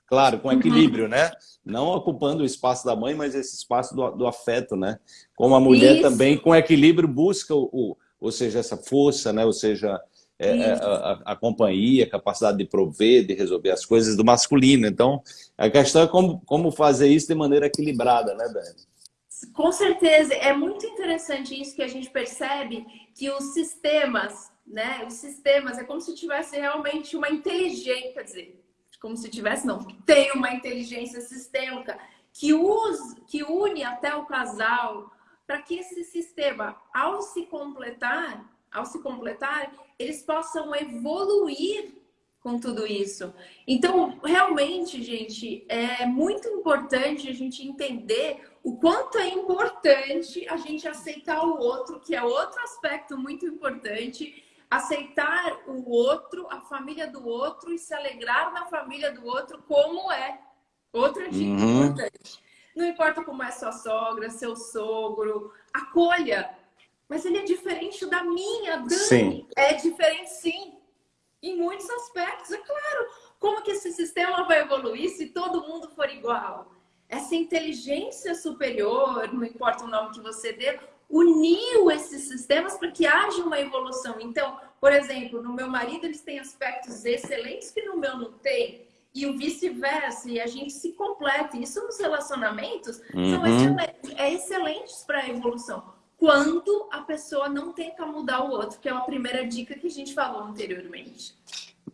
Speaker 1: claro, com equilíbrio, uhum. né? Não ocupando o espaço da mãe, mas esse espaço do, do afeto, né? Como a mulher Isso. também, com equilíbrio, busca o, o, ou seja, essa força, né? Ou seja, é, é a, a, companhia, a capacidade de prover, de resolver as coisas do masculino. Então, a questão é como, como fazer isso de maneira equilibrada, né, Dani?
Speaker 2: Com certeza. É muito interessante isso que a gente percebe que os sistemas, né? Os sistemas é como se tivesse realmente uma inteligência, quer dizer, como se tivesse, não, tem uma inteligência sistêmica que, usa, que une até o casal para que esse sistema, ao se completar, ao se completar, eles possam evoluir com tudo isso. Então, realmente, gente, é muito importante a gente entender o quanto é importante a gente aceitar o outro, que é outro aspecto muito importante, aceitar o outro, a família do outro e se alegrar na família do outro como é. Outra dica uhum. importante. Não importa como é sua sogra, seu sogro, acolha. Mas ele é diferente da minha, Dani. Sim. É diferente sim. Em muitos aspectos, é claro. Como que esse sistema vai evoluir se todo mundo for igual? Essa inteligência superior, não importa o nome que você dê, uniu esses sistemas para que haja uma evolução. Então, por exemplo, no meu marido eles têm aspectos excelentes que no meu não tem e o vice-versa, e a gente se completa. Isso nos relacionamentos uhum. são excelentes, é excelentes para a evolução. Quando a pessoa não tenta mudar o outro, que é uma primeira dica que a gente falou anteriormente.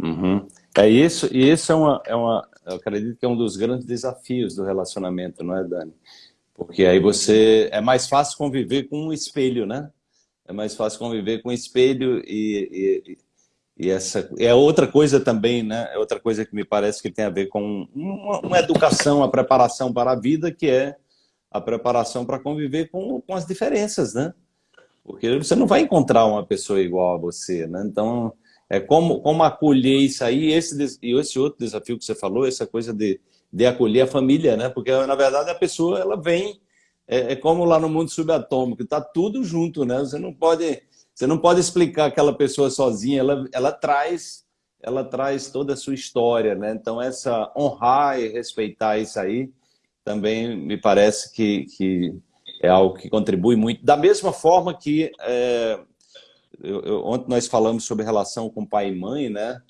Speaker 1: Uhum. É isso, e isso é uma, é uma, eu acredito que é um dos grandes desafios do relacionamento, não é, Dani? Porque aí você, é mais fácil conviver com um espelho, né? É mais fácil conviver com um espelho e, e e essa é outra coisa também, né? É outra coisa que me parece que tem a ver com uma, uma educação, a preparação para a vida, que é a preparação para conviver com, com as diferenças, né? Porque você não vai encontrar uma pessoa igual a você, né? Então, é como, como acolher isso aí, esse, e esse outro desafio que você falou, essa coisa de, de acolher a família, né? Porque, na verdade, a pessoa, ela vem, é, é como lá no mundo subatômico, tá tudo junto, né? Você não pode você não pode explicar aquela pessoa sozinha, ela, ela traz ela traz toda a sua história, né? Então, essa honrar e respeitar isso aí também me parece que, que é algo que contribui muito. Da mesma forma que é, eu, eu, ontem nós falamos sobre relação com pai e mãe, né?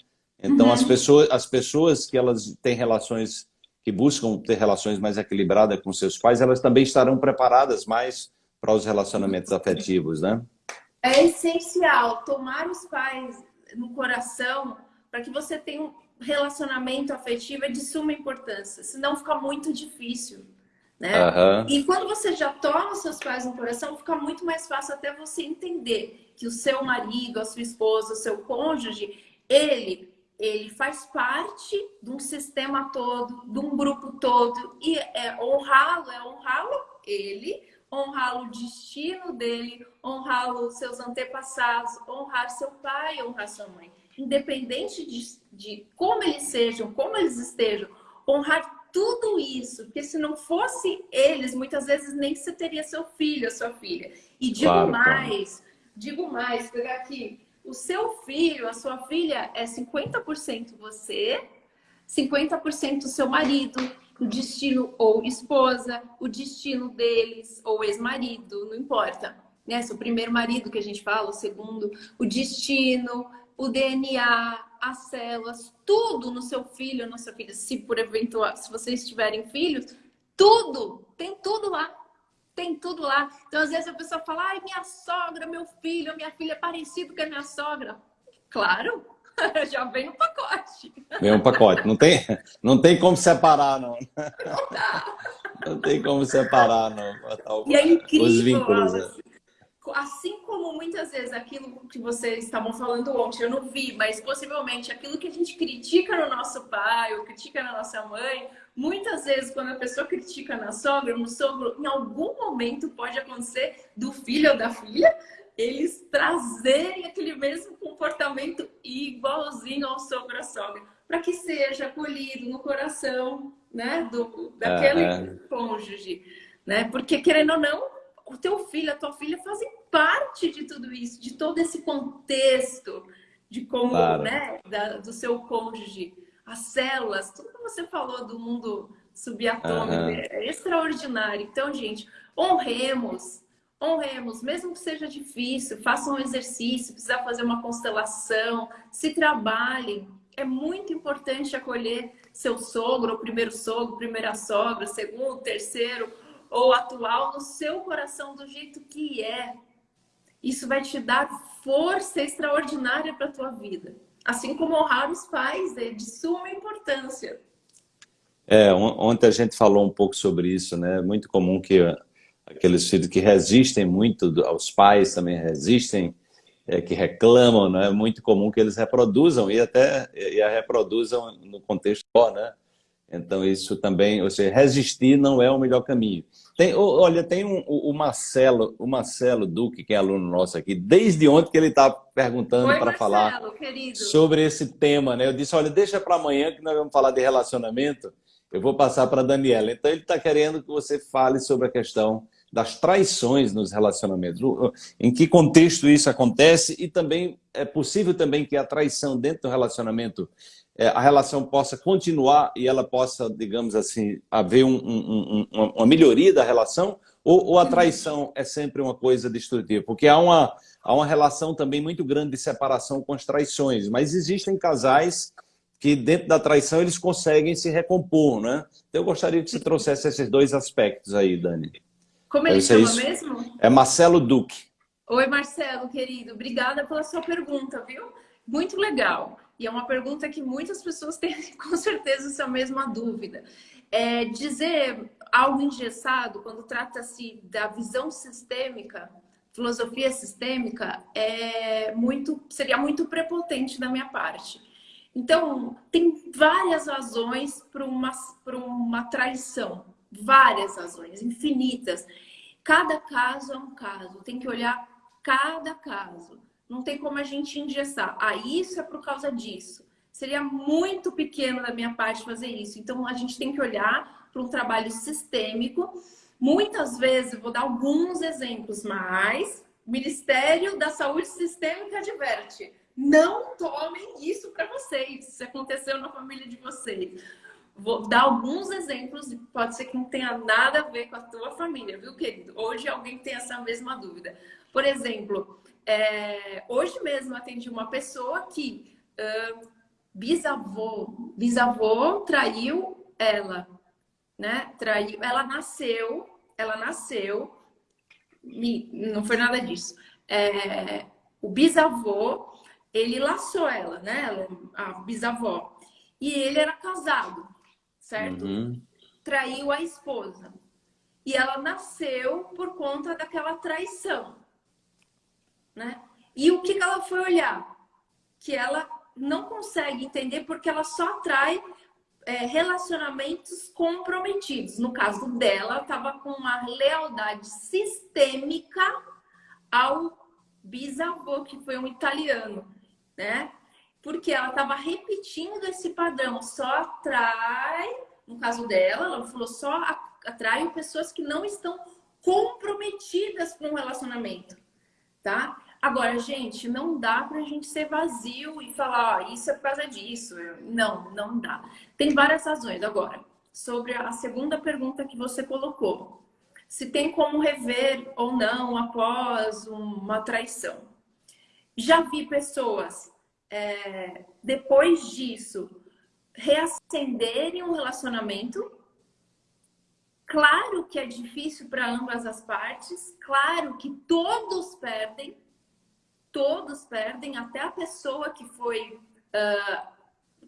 Speaker 1: Então, uhum. as, pessoas, as pessoas que elas têm relações, que buscam ter relações mais equilibradas com seus pais, elas também estarão preparadas mais para os relacionamentos afetivos, né?
Speaker 2: É essencial tomar os pais no coração para que você tenha um relacionamento afetivo é de suma importância, senão fica muito difícil. Né? Uhum. E quando você já toma os seus pais no coração, fica muito mais fácil até você entender que o seu marido, a sua esposa, o seu cônjuge, ele, ele faz parte de um sistema todo, de um grupo todo. E é honrá-lo, é honrá-lo ele, honrar o destino dele, honrar os seus antepassados, honrar seu pai, honrar sua mãe. Independente de, de como eles sejam, como eles estejam, honrar tudo isso, porque se não fosse eles, muitas vezes nem você teria seu filho, a sua filha. E digo claro, mais, claro. digo mais, pegar aqui, o seu filho, a sua filha é 50% você, 50% seu marido, o destino ou esposa, o destino deles ou ex-marido, não importa. Né? Se o primeiro marido que a gente fala, o segundo, o destino, o DNA, as células, tudo no seu filho na sua filha, se por eventual, se vocês tiverem filhos, tudo, tem tudo lá. Tem tudo lá. Então, às vezes a pessoa fala, ai, minha sogra, meu filho, minha filha é parecido com a minha sogra. Claro, [laughs] Já vem no pacote.
Speaker 1: Vem um pacote. Não tem, não tem como separar, não. Não dá. Não tem como separar, não.
Speaker 2: E é incrível, os vínculos, né? assim como muitas vezes aquilo que vocês estavam falando ontem, eu não vi, mas possivelmente aquilo que a gente critica no nosso pai ou critica na nossa mãe, muitas vezes quando a pessoa critica na sogra, no sogro, em algum momento pode acontecer do filho ou da filha, eles trazerem aquele mesmo comportamento igualzinho ao sogro sogra, para que seja acolhido no coração, né, do daquele uhum. cônjuge, né? Porque querendo ou não, o teu filho, a tua filha fazem parte de tudo isso, de todo esse contexto de como, claro. né, da, do seu cônjuge, as células, tudo que você falou do mundo subatômico uhum. é extraordinário. Então, gente, honremos honremos, mesmo que seja difícil, façam um exercício, precisar fazer uma constelação, se trabalhem. É muito importante acolher seu sogro, ou primeiro sogro, primeira sogra, segundo, terceiro ou atual no seu coração do jeito que é. Isso vai te dar força extraordinária para a tua vida. Assim como honrar os pais é de suma importância.
Speaker 1: É, ontem a gente falou um pouco sobre isso, né? É muito comum que aqueles filhos que resistem muito aos pais também resistem, é, que reclamam, né? É muito comum que eles reproduzam e até e a reproduzam no contexto né? Então isso também, ou seja, resistir não é o melhor caminho. Tem, olha, tem um, o Marcelo, o Marcelo Duque, que é aluno nosso aqui, desde ontem que ele está perguntando para falar querido. sobre esse tema, né? Eu disse, olha, deixa para amanhã que nós vamos falar de relacionamento. Eu vou passar para a Daniela. Então ele está querendo que você fale sobre a questão das traições nos relacionamentos. Em que contexto isso acontece e também é possível também que a traição dentro do relacionamento, a relação possa continuar e ela possa, digamos assim, haver um, um, um, uma melhoria da relação ou, ou, a traição é sempre uma coisa destrutiva? Porque há uma, há uma relação também muito grande de separação com as traições, mas existem casais que dentro da traição eles conseguem se recompor, né? Então eu gostaria que você trouxesse esses dois aspectos aí, Dani.
Speaker 2: Como ele chama isso. mesmo?
Speaker 1: É Marcelo Duque.
Speaker 2: Oi, Marcelo, querido. Obrigada pela sua pergunta, viu? Muito legal. E é uma pergunta que muitas pessoas [laughs] têm, com certeza, essa mesma dúvida. É, dizer algo engessado, quando trata-se da visão sistêmica, filosofia sistêmica, é muito, seria muito prepotente da minha parte. Então, tem várias razões para uma, uma traição várias razões, infinitas. Cada caso é um caso, tem que olhar cada caso. Não tem como a gente engessar. Ah, isso é por causa disso. Seria muito pequeno da minha parte fazer isso. Então, a gente tem que olhar para um trabalho sistêmico. Muitas vezes, vou dar alguns exemplos, mas o Ministério da Saúde Sistêmica adverte. Não tomem isso para vocês, se aconteceu na família de vocês. Vou dar alguns exemplos, pode ser que não tenha nada a ver com a tua família, viu, querido? Hoje alguém tem essa mesma dúvida. Por exemplo, é, hoje mesmo atendi uma pessoa que uh, bisavô, bisavô traiu ela, né? Traiu, ela nasceu, ela nasceu, não foi nada disso. É, o bisavô, ele laçou ela, né? A bisavó. E ele era casado certo? Uhum. Traiu a esposa. E ela nasceu por conta daquela traição, né? E o que, ela foi olhar? Que ela não consegue entender porque ela só atrai é, relacionamentos comprometidos. No caso dela, estava com uma lealdade sistêmica ao bisavô, que foi um italiano, né? porque ela estava repetindo esse padrão, só atrai, no caso dela, ela falou, só atrai pessoas que não estão comprometidas com o relacionamento, tá? Agora, gente, não dá pra gente ser vazio e falar, ó, isso é por causa disso. Não, não dá. Tem várias razões. Agora, sobre a segunda pergunta que você colocou. Se tem como rever ou não após uma traição. Já vi pessoas é, depois disso, reacenderem um relacionamento. Claro que é difícil para ambas as partes, claro que todos perdem, todos perdem, até a pessoa que foi, uh,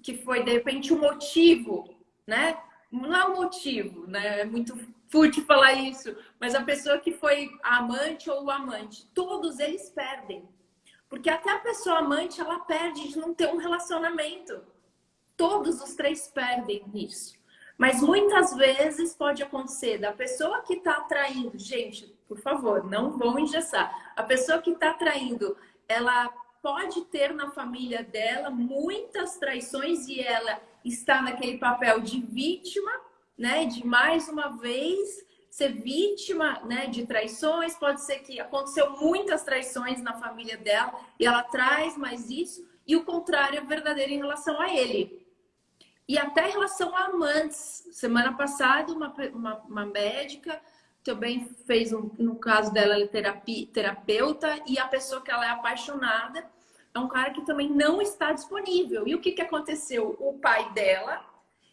Speaker 2: que foi de repente o um motivo, né? Não é o um motivo, né? É muito fútil falar isso, mas a pessoa que foi a amante ou o amante, todos eles perdem. Porque até a pessoa amante, ela perde de não ter um relacionamento. Todos os três perdem nisso. Mas muitas vezes pode acontecer da pessoa que está atraindo, gente, por favor, não vão engessar. A pessoa que está atraindo, ela pode ter na família dela muitas traições e ela está naquele papel de vítima, né? De mais uma vez ser vítima né, de traições, pode ser que aconteceu muitas traições na família dela e ela traz mais isso, e o contrário é verdadeiro em relação a ele. E até em relação a amantes. Semana passada, uma, uma, uma médica também fez, um, no caso dela, ela é terapia, terapeuta, e a pessoa que ela é apaixonada é um cara que também não está disponível. E o que, que aconteceu? O pai dela,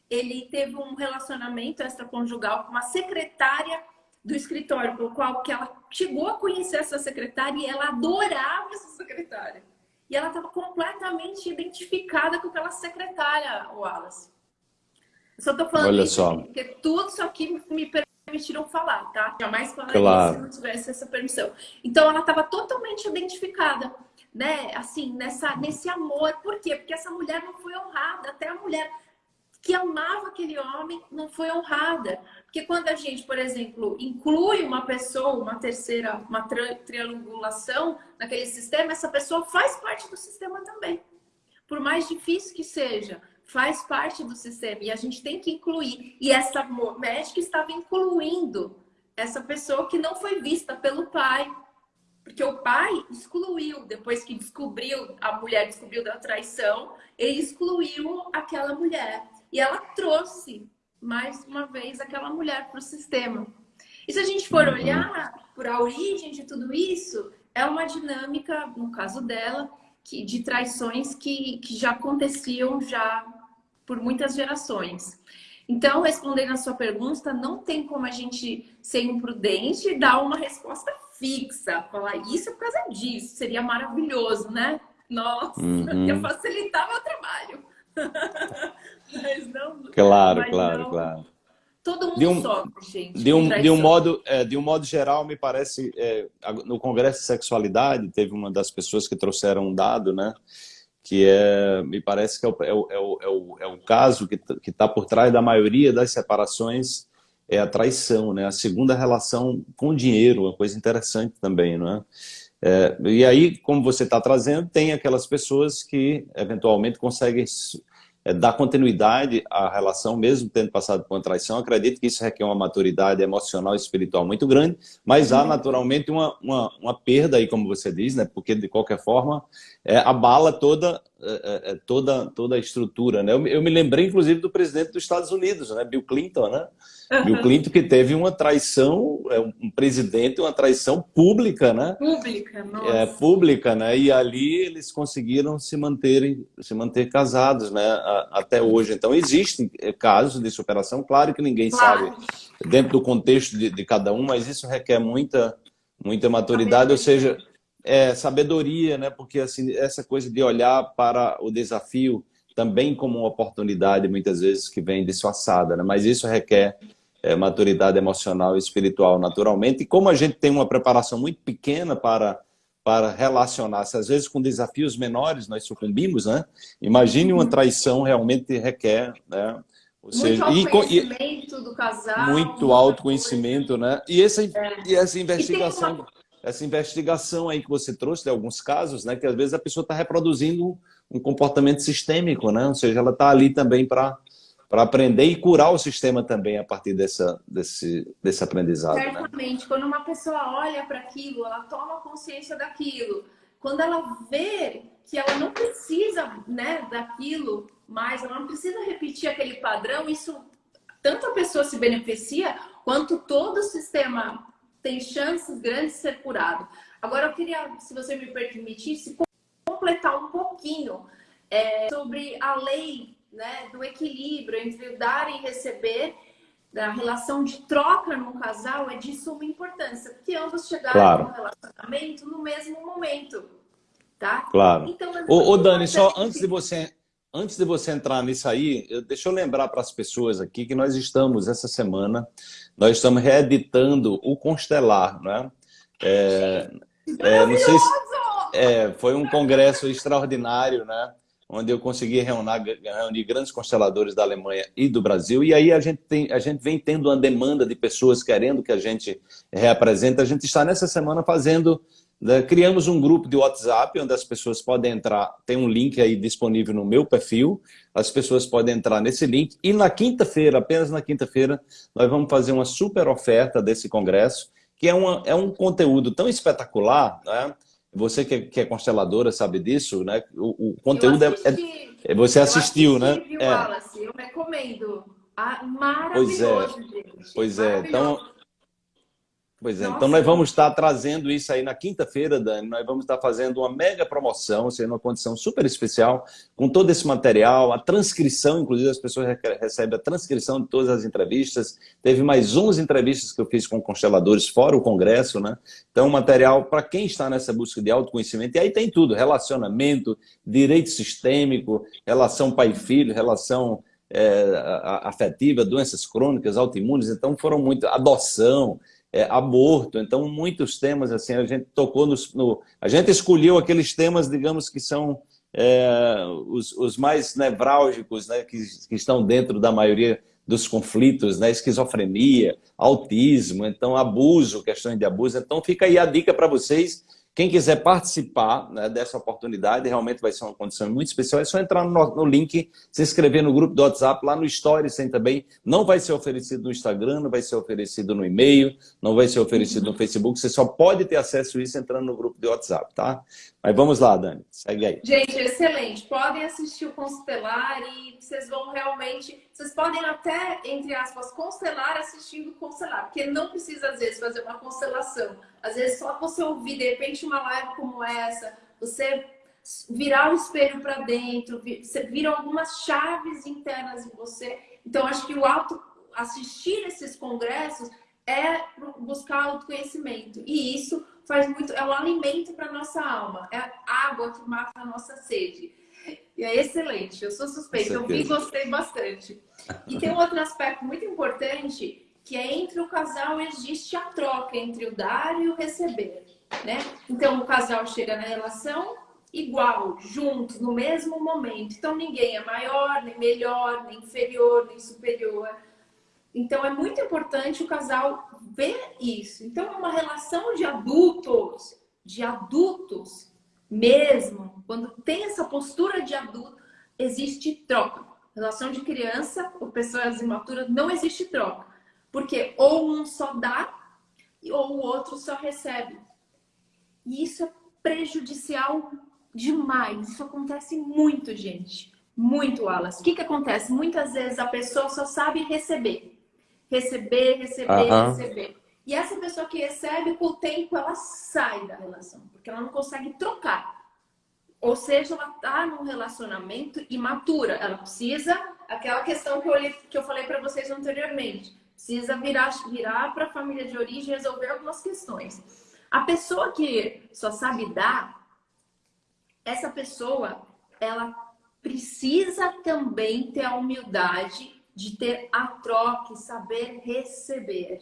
Speaker 2: ele teve um relacionamento extraconjugal com uma secretária do escritório, pelo qual que ela chegou a conhecer essa secretária e ela adorava essa secretária. E ela estava completamente identificada com aquela secretária, Wallace. Eu só estou falando
Speaker 1: Olha
Speaker 2: isso
Speaker 1: só.
Speaker 2: porque tudo isso aqui me permitiram falar, tá? Jamais falaria
Speaker 1: claro.
Speaker 2: se não tivesse essa permissão. Então ela estava totalmente identificada, né? Assim, nessa, nesse amor. Por quê? Porque essa mulher não foi honrada. Até a mulher que amava aquele homem não foi honrada. Porque quando a gente, por exemplo, inclui uma pessoa, uma terceira, uma triangulação naquele sistema, essa pessoa faz parte do sistema também. Por mais difícil que seja, faz parte do sistema e a gente tem que incluir. E essa médica estava incluindo essa pessoa que não foi vista pelo pai. Porque o pai excluiu, depois que descobriu, a mulher descobriu da traição, ele excluiu aquela mulher. E ela trouxe, mais uma vez, aquela mulher para o sistema. E se a gente for olhar por a origem de tudo isso, é uma dinâmica, no caso dela, que, de traições que, que já aconteciam já por muitas gerações. Então, respondendo a sua pergunta, não tem como a gente ser imprudente e dar uma resposta fixa, falar isso por causa disso, seria maravilhoso, né? Nossa, uhum. ia facilitar meu trabalho. [laughs]
Speaker 1: mas não. Claro, mas claro, não... claro.
Speaker 2: Todo mundo de um, sofre, gente.
Speaker 1: De um, de um, modo, é, de um modo geral, me parece, é, no Congresso de Sexualidade, teve uma das pessoas que trouxeram um dado, né? Que é, me parece que é o, é o, é o, é o, é caso que está por trás da maioria das separações é a traição, né? A segunda relação com o dinheiro, uma coisa interessante também, não é? É, e aí, como você está trazendo, tem aquelas pessoas que eventualmente conseguem é, dar continuidade à relação, mesmo tendo passado por uma traição. Acredito que isso requer uma maturidade emocional e espiritual muito grande, mas há naturalmente uma, uma, uma perda aí, como você diz, né? porque de qualquer forma é, abala toda, é, é, é toda, toda a estrutura. Né? Eu, eu, me lembrei, inclusive, do presidente dos Estados Unidos, né? Bill Clinton, né? Uhum. Bill Clinton que teve uma traição, é, um presidente, uma traição pública, né?
Speaker 2: Pública, nossa.
Speaker 1: É, pública, né? E ali eles conseguiram se manter, se manter casados, né? Até hoje. Então, existem é, casos de superação, claro que ninguém claro. sabe dentro do contexto de, de, cada um, mas isso requer muita, muita maturidade, ou seja, é, sabedoria, né? Porque assim, essa coisa de olhar para o desafio também como uma oportunidade, muitas vezes, que vem disfarçada, né? Mas isso requer é, maturidade emocional e espiritual naturalmente. E como a gente tem uma preparação muito pequena para, para relacionar-se, às vezes com desafios menores nós sucumbimos, né? Imagine uma uhum. traição realmente requer, né?
Speaker 2: Ou seja, muito autoconhecimento e, do casal.
Speaker 1: Muito autoconhecimento, né? E essa, é. e essa investigação... E. Essa investigação aí que você trouxe de alguns casos, né? Que às vezes a pessoa está reproduzindo um comportamento sistêmico, né? Ou seja, ela está ali também para para aprender e curar o sistema também a partir dessa, desse, desse aprendizado.
Speaker 2: Né? Certamente. Né? Quando uma pessoa olha para aquilo, ela toma consciência daquilo. Quando ela vê que ela não precisa né, daquilo mais, ela não precisa repetir aquele padrão, isso tanto a pessoa se beneficia, quanto todo o sistema tem chances grandes de ser curado. Agora, eu queria, se você me permitisse, completar um pouquinho é, sobre a lei né, do equilíbrio entre dar e receber, da relação de troca no casal é de suma importância, porque ambos chegaram claro. no relacionamento no mesmo momento, tá?
Speaker 1: Claro. Então, ô, ô Dani, só antes de você antes de você entrar nisso aí, eu, deixa eu lembrar para as pessoas aqui que nós estamos essa semana, nós estamos reeditando o Constelar, né? É, é, não sei se, é, foi um congresso extraordinário, né? onde eu consegui reunir, reunir, grandes consteladores da Alemanha e do Brasil. E aí a gente, tem, a gente vem tendo uma demanda de pessoas querendo que a gente reapresente. A gente está nessa semana fazendo, criamos um grupo de WhatsApp onde as pessoas podem entrar, tem um link aí disponível no meu perfil, as pessoas podem entrar nesse link. E na quinta-feira, apenas na quinta-feira, nós vamos fazer uma super oferta desse congresso, que é, uma, é um conteúdo tão espetacular, né? Você que é, que é consteladora sabe disso, né? O, o conteúdo é, é, Você assistiu,
Speaker 2: né?
Speaker 1: assisti,
Speaker 2: né? Wallace, é. Eu recomendo. Ah, maravilhoso,
Speaker 1: pois é. Gente. Pois é. Então, Pois é, Nossa. então nós vamos estar trazendo isso aí na quinta-feira, Dani. Nós vamos estar fazendo uma mega promoção, ou seja, uma condição super especial, com todo esse material, a transcrição, inclusive as pessoas recebem a transcrição de todas as entrevistas. Teve mais 11 entrevistas que eu fiz com consteladores, fora o congresso, né? Então, material para quem está nessa busca de autoconhecimento. E aí tem tudo: relacionamento, direito sistêmico, relação pai-filho, relação é, afetiva, doenças crônicas, autoimunes. Então, foram muito. Adoção é, aborto. Então, muitos temas, assim, a gente tocou no, no, A gente escolheu aqueles temas, digamos, que são é, os, os, mais nevrálgicos, né, que, que, estão dentro da maioria dos conflitos, né, esquizofrenia, autismo, então abuso, questões de abuso. Então, fica aí a dica para vocês quem quiser participar né, dessa oportunidade, realmente vai ser uma condição muito especial, é só entrar no, no, link, se inscrever no grupo do WhatsApp, lá no Stories tem também. Não vai ser oferecido no Instagram, não vai ser oferecido no e-mail, não vai ser oferecido no Facebook, você só pode ter acesso a isso entrando no grupo de WhatsApp, tá? Mas vamos lá, Dani, segue aí.
Speaker 2: Gente, excelente. Podem assistir o Constelar e vocês vão realmente... Vocês podem até, entre aspas, constelar assistindo o Constelar, porque não precisa, às vezes, fazer uma constelação às vezes só você ouvir, de repente, uma live como essa, você virar o espelho para dentro, você vira algumas chaves internas em você. Então, acho que o auto assistir esses congressos é buscar autoconhecimento. E isso faz muito, é um alimento para nossa alma, é a água que mata a nossa sede. E é excelente, eu sou suspeita, eu vi e gostei bastante. E tem um outro aspecto muito importante que é entre o casal existe a troca entre o dar e o receber, né? Então o casal chega na relação igual, juntos, no mesmo momento. Então ninguém é maior, nem melhor, nem inferior, nem superior. Então é muito importante o casal ver isso. Então é uma relação de adultos, de adultos mesmo, quando tem essa postura de adulto, existe troca. Relação de criança ou pessoas imaturas não existe troca. Porque ou um só dá ou o outro só recebe. E isso é prejudicial demais. Isso acontece muito, gente. Muito, Alas. O que, que acontece? Muitas vezes a pessoa só sabe receber. Receber, receber, uhum. receber. E essa pessoa que recebe, com o tempo, ela sai da relação. Porque ela não consegue trocar. Ou seja, ela está num relacionamento imatura. Ela precisa, aquela questão que eu, que eu falei para vocês anteriormente precisa virar, virar para a família de origem e resolver algumas questões. A pessoa que só sabe dar, essa pessoa, ela precisa também ter a humildade de ter a troca e saber receber.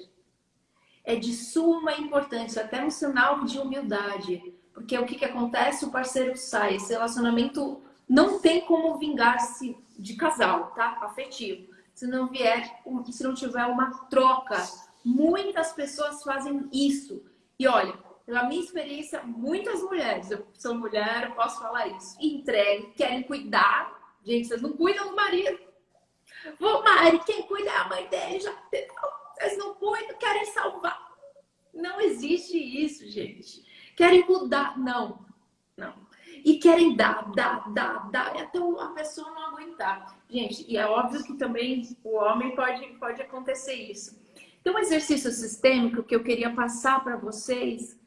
Speaker 2: É de suma importância, até um sinal de humildade. Porque o que, que acontece? O parceiro sai. Esse relacionamento não tem como vingar-se de casal, tá? Afetivo se não vier, se não tiver uma troca. Muitas pessoas fazem isso. E olha, pela minha experiência, muitas mulheres, eu sou mulher, eu posso falar isso, entregam, querem cuidar. Gente, vocês não cuidam do marido. Vou, Mari, quem cuida é a mãe dele, já Vocês não cuidam, querem salvar. Não existe isso, gente. Querem mudar. Não, não e querem dar, dar, dar, dar, até a pessoa não aguentar. Gente, e é óbvio que também o homem pode, pode acontecer isso. Tem um exercício sistêmico que eu queria passar para vocês.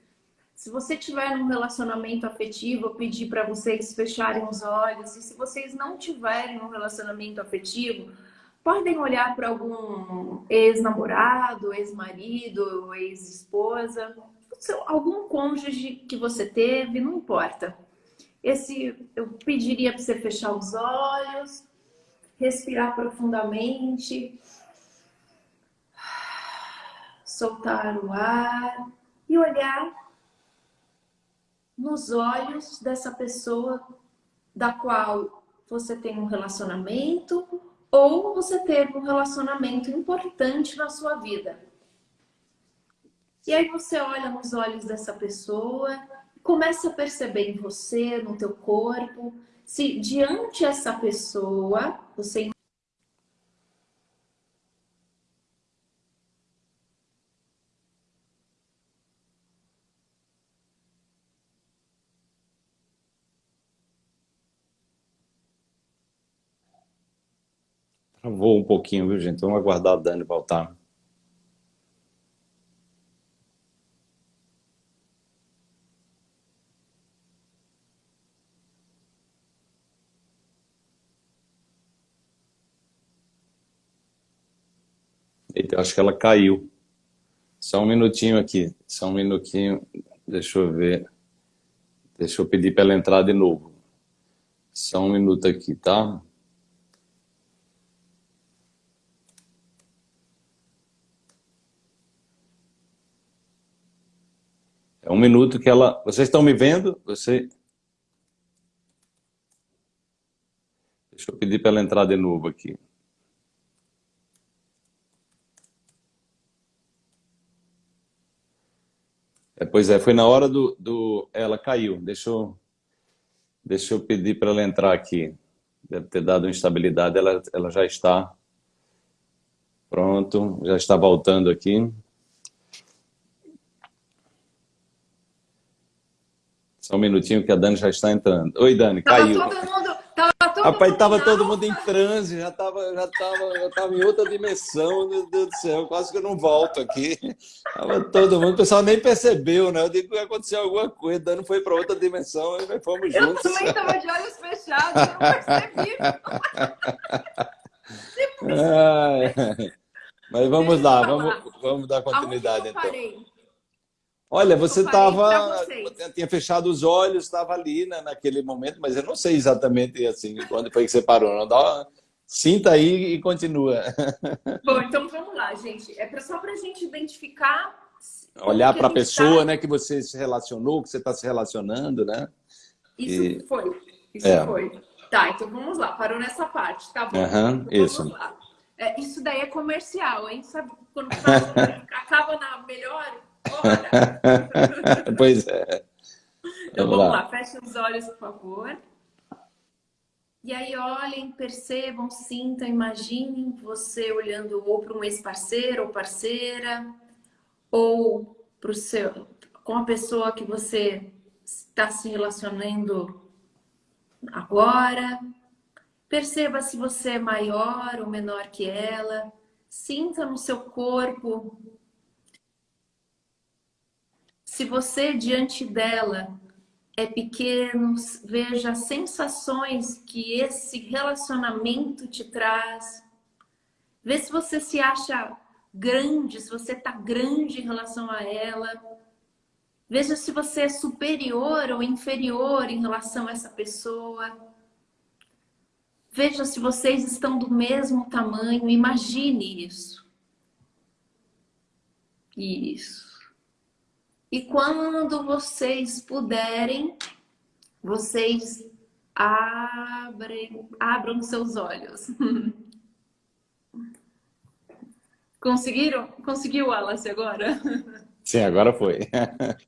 Speaker 2: Se você tiver num relacionamento afetivo, eu pedi para vocês fecharem os olhos. E se vocês não tiverem um relacionamento afetivo, podem olhar para algum ex-namorado, ex-marido, ex-esposa, algum cônjuge que você teve, não importa. Esse, eu pediria para você fechar os olhos, respirar profundamente, soltar o ar e olhar nos olhos dessa pessoa da qual você tem um relacionamento ou você teve um relacionamento importante na sua vida. E aí você olha nos olhos dessa pessoa Começa a perceber em você, no teu corpo, se diante essa pessoa você
Speaker 1: Travou um pouquinho, viu, gente? Vamos aguardar a Dani voltar. Eita, acho que ela caiu. Só um minutinho aqui, só um minutinho. Deixa eu ver. Deixa eu pedir para ela entrar de novo. Só um minuto aqui, tá? É um minuto que ela... Vocês estão me vendo? Você... Deixa eu pedir para ela entrar de novo aqui. É, pois é, foi na hora do, do... Ela caiu. Deixa eu, deixa eu pedir para ela entrar aqui. Deve ter dado instabilidade. Ela, ela já está... Pronto, já está voltando aqui. Só um minutinho que a Dani já está entrando. Oi, Dani,
Speaker 2: tava
Speaker 1: caiu.
Speaker 2: Todo mundo, tava todo
Speaker 1: Rapaz,
Speaker 2: mundo
Speaker 1: tava todo mundo em transe, já tava, já tava, já tava em outra dimensão, meu Deus do céu, quase que eu não volto aqui. Tava todo mundo, o pessoal nem percebeu, né? Eu digo que aconteceu alguma coisa, Dani foi para outra dimensão e nós fomos juntos.
Speaker 2: Eu também estava de olhos fechados, eu não percebi. [laughs]
Speaker 1: mas vamos lá, vamos, vamos dar continuidade então. Olha, você estava, tinha fechado os olhos, estava ali né, naquele momento, mas eu não sei exatamente assim quando foi que você parou. Não dá uma... Sinta aí e continua. [laughs]
Speaker 2: Bom, então vamos lá, gente. É só para a gente identificar.
Speaker 1: Olhar para a pessoa, tá... né, que você se relacionou, que você está se relacionando, né?
Speaker 2: Isso e... foi. Isso é. foi. Tá, então vamos lá. Parou nessa parte, tá bom?
Speaker 1: Uhum,
Speaker 2: então,
Speaker 1: isso.
Speaker 2: É, isso daí é comercial, hein? Sabe quando [laughs] acaba na melhor [laughs]
Speaker 1: pois é.
Speaker 2: Então vamos, vamos lá. lá, fechem os olhos, por favor. E aí olhem, percebam, sintam, imaginem você olhando ou para um ex-parceiro ou parceira, ou para o seu, com a pessoa que você está se relacionando agora. Perceba se você é maior ou menor que ela. Sinta no seu corpo se você diante dela é pequeno, veja as sensações que esse relacionamento te traz. Vê se você se acha grande, se você está grande em relação a ela. Veja se você é superior ou inferior em relação a essa pessoa. Veja se vocês estão do mesmo tamanho. Imagine isso. Isso. E quando vocês puderem, vocês abrem, abram seus olhos. [laughs] Conseguiram? Conseguiu, Wallace, agora? [laughs]
Speaker 1: Sim, agora foi.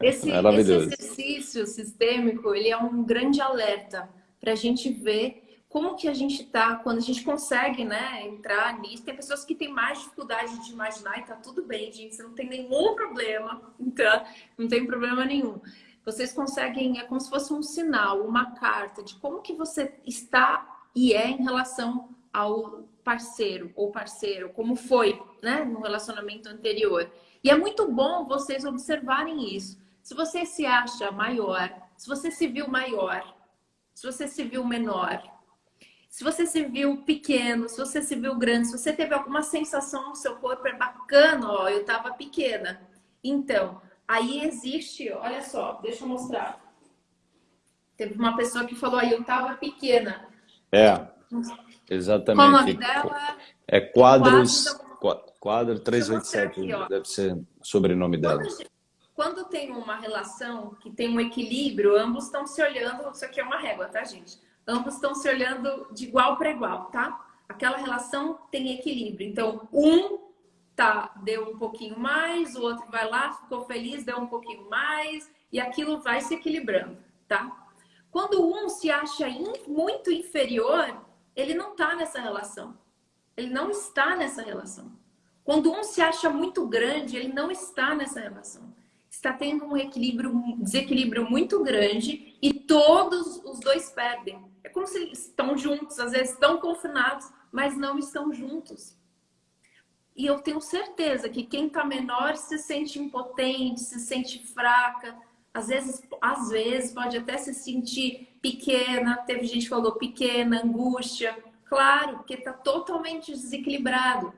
Speaker 2: Esse, esse exercício sistêmico, ele é um grande alerta para a gente ver como que a gente tá, quando a gente consegue, né, entrar nisso. Tem pessoas que têm mais dificuldade de imaginar e tá tudo bem, gente. Você não tem nenhum problema, então, não tem problema nenhum. Vocês conseguem, é como se fosse um sinal, uma carta de como que você está e é em relação ao parceiro ou parceiro, como foi, né, no relacionamento anterior. E é muito bom vocês observarem isso. Se você se acha maior, se você se viu maior, se você se viu menor, se você se viu pequeno, se você se viu grande, se você teve alguma sensação no seu corpo, é bacana, ó, eu tava pequena. Então, aí existe, olha só, deixa eu mostrar. Teve uma pessoa que falou aí, eu tava pequena.
Speaker 1: É, exatamente.
Speaker 2: Qual o nome dela?
Speaker 1: É Quadros, Quadro, quadro 387, aqui, deve ser o sobrenome dela.
Speaker 2: Quando tem uma relação que tem um equilíbrio, ambos estão se olhando, isso aqui é uma régua, tá, gente? Ambos estão se olhando de igual para igual, tá? Aquela relação tem equilíbrio. Então, um tá, deu um pouquinho mais, o outro vai lá, ficou feliz, deu um pouquinho mais, e aquilo vai se equilibrando, tá? Quando um se acha in, muito inferior, ele não tá nessa relação. Ele não está nessa relação. Quando um se acha muito grande, ele não está nessa relação. Está tendo um equilíbrio, um desequilíbrio muito grande e todos os dois perdem. É como se estão juntos, às vezes estão confinados, mas não estão juntos. E eu tenho certeza que quem está menor se sente impotente, se sente fraca, às vezes, às vezes pode até se sentir pequena, teve gente que falou pequena, angústia, claro, porque está totalmente desequilibrado.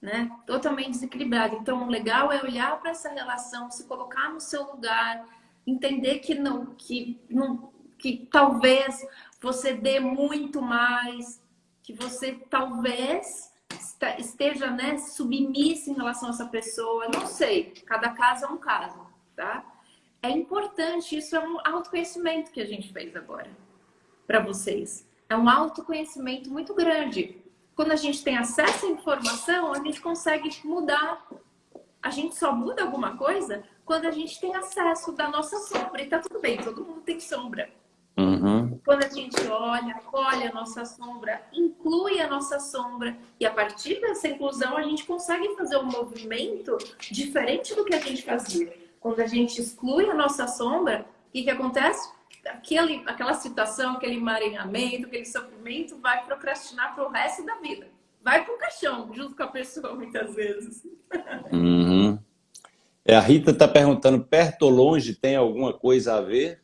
Speaker 2: né? Totalmente desequilibrado. Então, o legal é olhar para essa relação, se colocar no seu lugar, entender que não, que não, que talvez você dê muito mais, que você talvez esteja, né, submissa em relação a essa pessoa. Não sei. Cada caso é um caso, tá? É importante. Isso é um autoconhecimento que a gente fez agora para vocês. É um autoconhecimento muito grande quando a gente tem acesso à informação, a gente consegue mudar. A gente só muda alguma coisa quando a gente tem acesso da nossa sombra. E tá tudo bem, todo mundo tem sombra. Uhum. Quando a gente olha, olha a nossa sombra, inclui a nossa sombra, e a partir dessa inclusão a gente consegue fazer um movimento diferente do que a gente fazia. Quando a gente exclui a nossa sombra, o que, que acontece? aquele, aquela situação, aquele emaranhamento, aquele sofrimento vai procrastinar para o resto da vida. Vai para o caixão, junto com a pessoa, muitas vezes.
Speaker 1: Uhum. É, a Rita está perguntando, perto ou longe tem alguma coisa a ver?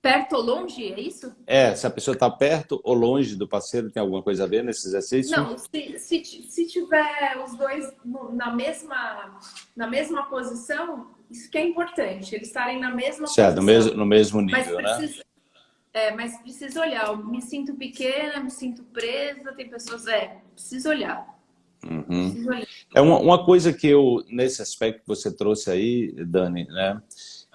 Speaker 2: Perto ou longe, é isso?
Speaker 1: É, se a pessoa está perto ou longe do parceiro, tem alguma coisa a ver nesse exercício?
Speaker 2: Não, se, se, se tiver os dois na mesma, na mesma posição, isso que é importante, eles estarem na mesma
Speaker 1: certo, posição. No mesmo, no mesmo nível,
Speaker 2: mas precisa, né? É, mas precisa olhar. Eu me sinto pequena, me sinto presa, tem pessoas... É, precisa olhar.
Speaker 1: Uhum. Preciso olhar. É uma, uma coisa que eu, nesse aspecto que você trouxe aí, Dani, né?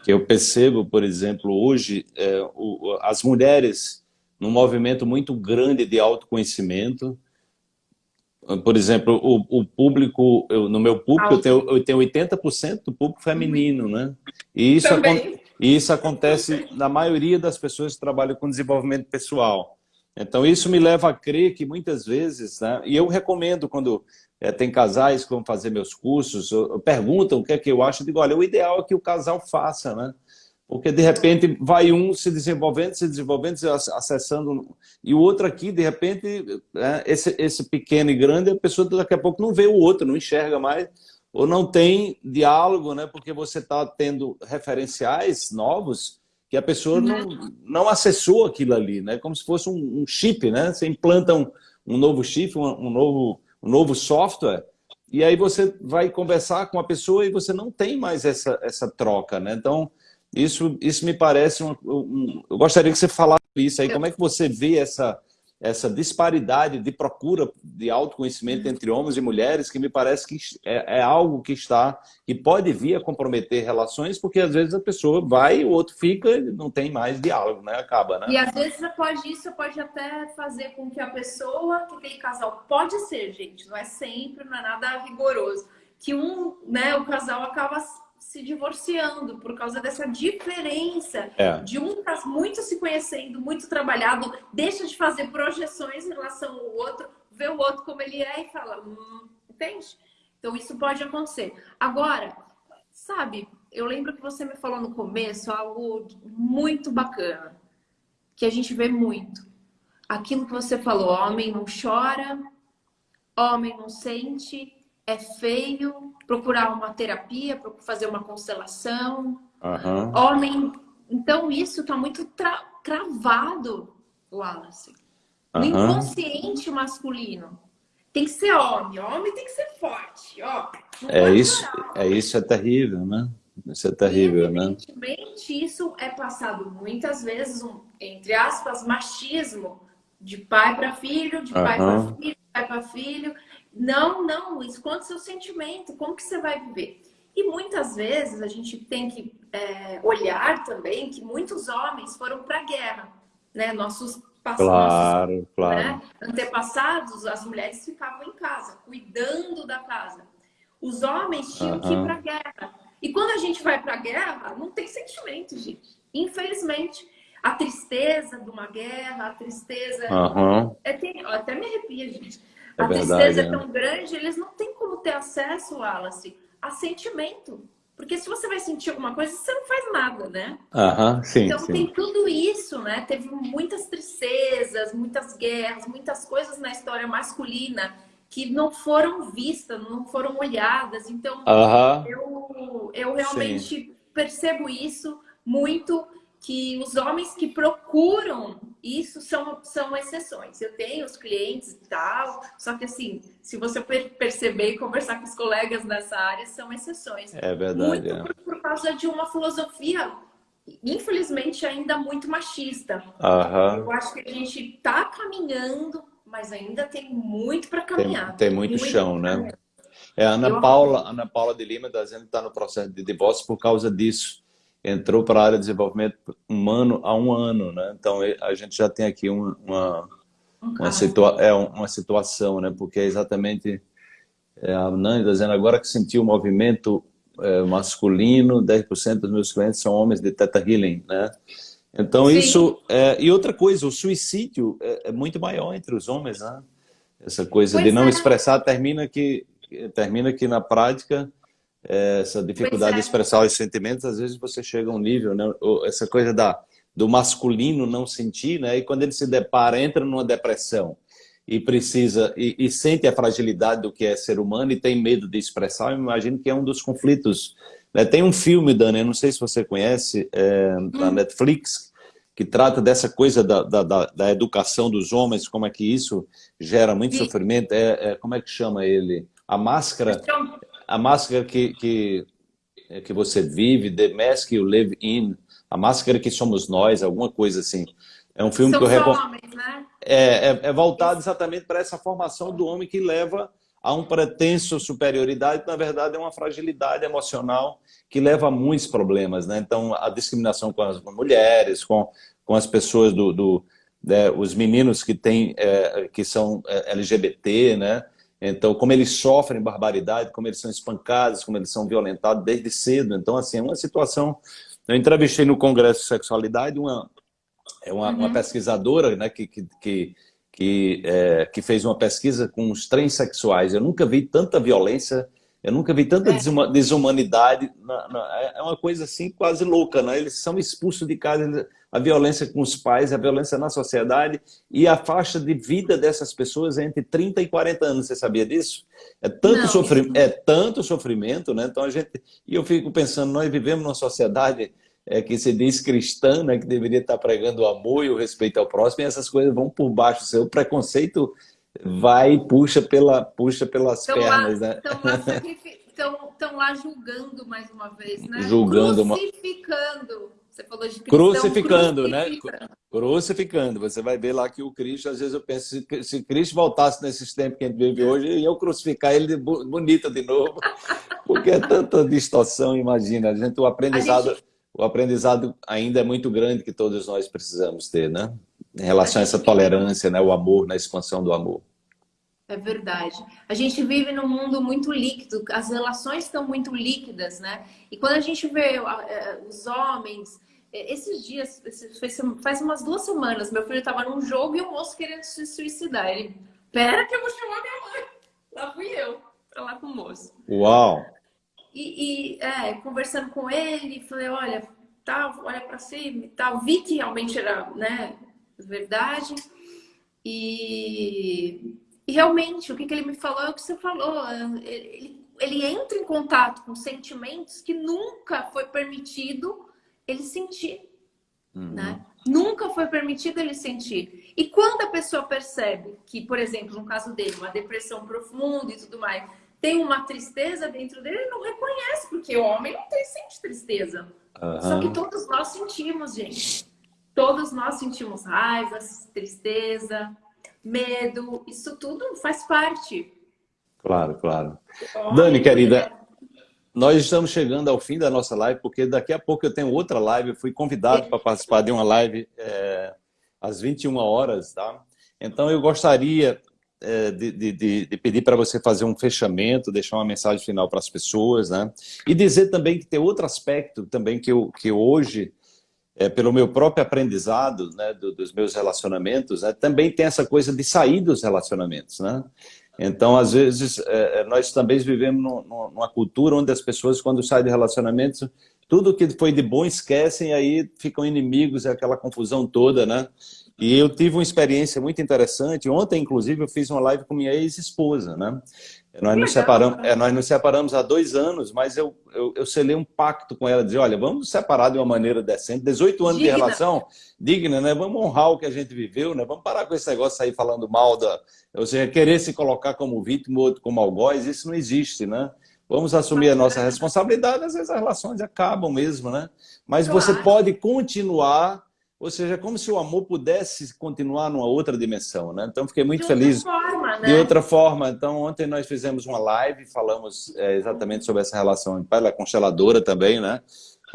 Speaker 1: Que eu percebo, por exemplo, hoje, é, o, as mulheres num movimento muito grande de autoconhecimento, por exemplo, o, o público, eu, no meu público, eu tenho, eu tenho 80% do público feminino, né? E isso, e isso acontece na maioria das pessoas que trabalham com desenvolvimento pessoal. Então, isso me leva a crer que muitas vezes, né? e eu recomendo quando é, tem casais que vão fazer meus cursos, perguntam o que é que eu acho, eu digo, olha, o ideal é que o casal faça, né? Porque, de repente, vai um se desenvolvendo, se desenvolvendo, se acessando, e o outro aqui, de repente, é, esse, esse pequeno e grande, a pessoa daqui a pouco não vê o outro, não enxerga mais, ou não tem diálogo, né? porque você está tendo referenciais novos que a pessoa não, não acessou aquilo ali, né? como se fosse um, um chip, né? Você implanta um, um novo chip, um, um, novo, um novo software, e aí você vai conversar com a pessoa e você não tem mais essa, essa troca, né? Então, isso, isso me parece... Um, um, eu gostaria que você falasse isso aí. Como é que você vê essa, essa disparidade de procura de autoconhecimento entre homens e mulheres, que me parece que é, é, algo que está, que pode vir a comprometer relações, porque às vezes a pessoa vai, o outro fica não tem mais diálogo, né? Acaba, né?
Speaker 2: E às vezes pode, isso pode até fazer com que a pessoa, que aquele casal, pode ser, gente, não é sempre, não é nada rigoroso, que um, né, o casal acaba se divorciando por causa dessa diferença é. de um tá muito se conhecendo, muito trabalhado, deixa de fazer projeções em relação ao outro, vê o outro como ele é e fala, hum, entende? Então isso pode acontecer. Agora, sabe, eu lembro que você me falou no começo algo muito bacana, que a gente vê muito. Aquilo que você falou, homem não chora, homem não sente, é feio, procurar uma terapia, fazer uma constelação. Uhum. Homem. Então, isso está muito tra cravado, Wallace. No uhum. inconsciente masculino. Tem que ser homem. Homem tem que ser forte. Ó,
Speaker 1: é, isso, é isso é terrível, né? Isso é terrível,
Speaker 2: e, né? Evidentemente, isso é passado muitas vezes, um, entre aspas, machismo de pai para filho, de uhum. pai para filho, pai para filho. Não, não, esconde seu sentimento, como que você vai viver? E muitas vezes a gente tem que é, olhar também que muitos homens foram para a guerra, né? Nossos
Speaker 1: claro, nossos, claro. Né?
Speaker 2: antepassados, as mulheres ficavam em casa, cuidando da casa. Os homens tinham uhum. que ir para a guerra. E quando a gente vai para a guerra, não tem sentimento, gente. Infelizmente, a tristeza de uma guerra, a tristeza... Uhum. É, tem, até me arrepia, gente a verdade, tristeza é tão grande, eles não têm como ter acesso, Wallace, a sentimento. Porque se você vai sentir alguma coisa, você não faz nada, né?
Speaker 1: Aham, sim,
Speaker 2: então
Speaker 1: sim.
Speaker 2: tem tudo isso, né? Teve muitas tristezas, muitas guerras, muitas coisas na história masculina que não foram vistas, não foram olhadas. Então, eu, eu realmente sim. percebo isso muito, que os homens que procuram isso são, são exceções. Eu tenho os clientes e tal, só que assim, se você perceber e conversar com os colegas nessa área, são exceções.
Speaker 1: É verdade.
Speaker 2: Muito é. Por, por, causa de uma filosofia, infelizmente, ainda muito machista.
Speaker 1: Uhum.
Speaker 2: Eu acho que a gente está caminhando, mas ainda tem muito para caminhar.
Speaker 1: Tem, tem muito, muito, chão, né? É, a Ana Paula, Ana Paula de Lima está dizendo que está no processo de divórcio por causa disso entrou para a área de desenvolvimento humano há um ano, né? Então a gente já tem aqui uma uma, uma, situa é, uma situação, né? Porque é exatamente é, a Nani está dizendo agora que sentiu o movimento é, masculino, 10% dos meus clientes são homens de Teta Healing, né? Então Sim. isso é, e outra coisa, o suicídio é, é, muito maior entre os homens, né? Essa coisa pois de não é. expressar termina que termina que na prática essa dificuldade é. de expressar os sentimentos, às vezes você chega a um nível, né? essa coisa da, do masculino não sentir, né? e quando ele se depara, entra numa depressão e precisa, e, e, sente a fragilidade do que é ser humano e tem medo de expressar, eu imagino que é um dos conflitos. Né? Tem um filme, Dani, eu não sei se você conhece, é, na hum. Netflix, que trata dessa coisa da, da, da, da, educação dos homens, como é que isso gera muito Sim. sofrimento, é, é, como é que chama ele? A Máscara a máscara que, que, que você vive, The Mask You Live In, a máscara que somos nós, alguma coisa assim. É um filme São que eu recomendo. Né? É, é, é, voltado exatamente para essa formação do homem que leva a um pretenso superioridade, na verdade é uma fragilidade emocional que leva a muitos problemas. Né? Então, a discriminação com as mulheres, com, com as pessoas do... do né, os meninos que, tem, é, que são é, LGBT, né? Então, como eles sofrem barbaridade, como eles são espancados, como eles são violentados desde cedo. Então, assim, é uma situação... Eu entrevistei no Congresso de Sexualidade uma, é uma, uhum. uma pesquisadora né, que, que, que, que, é, que, fez uma pesquisa com os transexuais. Eu nunca vi tanta violência, eu nunca vi tanta é. desumanidade. Na, na, é uma coisa assim quase louca. Né? Eles são expulsos de casa a violência com os pais, a violência na sociedade e a faixa de vida dessas pessoas é entre 30 e 40 anos. Você sabia disso? É tanto, sofrimento, é tanto sofrimento, né? Então a gente... E eu fico pensando, nós vivemos numa sociedade é, que se diz cristã, né, que deveria estar pregando o amor e o respeito ao próximo, e essas coisas vão por baixo. O seu preconceito vai e puxa, pela, puxa pelas estão pernas,
Speaker 2: lá, né? Estão lá, lá julgando mais uma vez, né?
Speaker 1: Julgando.
Speaker 2: Crucificando.
Speaker 1: Você falou de cristão, crucificando, né? Crucificando. Você vai ver lá que o Cristo, às vezes eu penso, se, se Cristo voltasse nesses tempos que a gente vive hoje, eu crucificar ele bonito de novo. [laughs] Porque é tanta distorção, imagina. A gente, o aprendizado, gente... o aprendizado ainda é muito grande que todos nós precisamos ter, né? Em relação a, essa tolerância, né? O amor, na expansão do amor.
Speaker 2: É verdade. A gente vive num mundo muito líquido, as relações estão muito líquidas, né? E quando a gente vê é, os homens, é, esses dias, faz umas duas semanas, meu filho estava num jogo e o moço querendo se suicidar. Ele, pera que eu vou chamar minha mãe. Lá fui eu, pra lá com o moço.
Speaker 1: Uau!
Speaker 2: E, e é, conversando com ele, falei, olha, tal, olha para cima e tal. Vi que realmente era, né, verdade. E e realmente, o que, que ele me falou é o que você falou. Ele, ele entra em contato com sentimentos que nunca foi permitido ele sentir. Uhum. Né? Nunca foi permitido ele sentir. E quando a pessoa percebe que, por exemplo, no caso dele, uma depressão profunda e tudo mais, tem uma tristeza dentro dele, ele não reconhece, porque o homem não tem, sente tristeza. Uhum. Só que todos nós sentimos, gente. Todos nós sentimos raiva, tristeza, medo, isso tudo faz parte.
Speaker 1: Claro, claro. Olha, Dani, querida, nós estamos chegando ao fim da nossa live, porque daqui a pouco eu tenho outra live, eu fui convidado para participar de uma live é, às 21 horas, tá? Então eu gostaria é, de, de, de, pedir para você fazer um fechamento, deixar uma mensagem final para as pessoas, né? E dizer também que tem outro aspecto também que, eu, que hoje é, pelo meu próprio aprendizado né, do, dos meus relacionamentos, né, também tem essa coisa de sair dos relacionamentos. Né? Então, às vezes, é, é nós também vivemos numa cultura onde as pessoas, quando saem de relacionamentos, tudo que foi de bom esquecem aí ficam inimigos, é aquela confusão toda, né? E eu tive uma experiência muito interessante. Ontem, inclusive, eu fiz uma live com minha ex-esposa, né? Nós nos, separamos, é, nós nos separamos há dois anos, mas eu, eu, eu selei um pacto com ela, dizer, olha, vamos nos separar de uma maneira decente, 18 anos digna. de relação, digna, né? Vamos honrar o que a gente viveu, né? Vamos parar com esse negócio de sair falando mal da... Ou seja, querer se colocar como vítima ou como algoz, isso não existe, né? Vamos assumir a nossa responsabilidade, às vezes as relações acabam mesmo, né? Mas você pode continuar ou seja, como se o amor pudesse continuar numa outra dimensão, né? Então, fiquei muito
Speaker 2: de
Speaker 1: feliz.
Speaker 2: Outra forma, né?
Speaker 1: De outra forma. Então, ontem nós fizemos uma live, falamos é, exatamente sobre essa relação. Ela é consteladora também, né?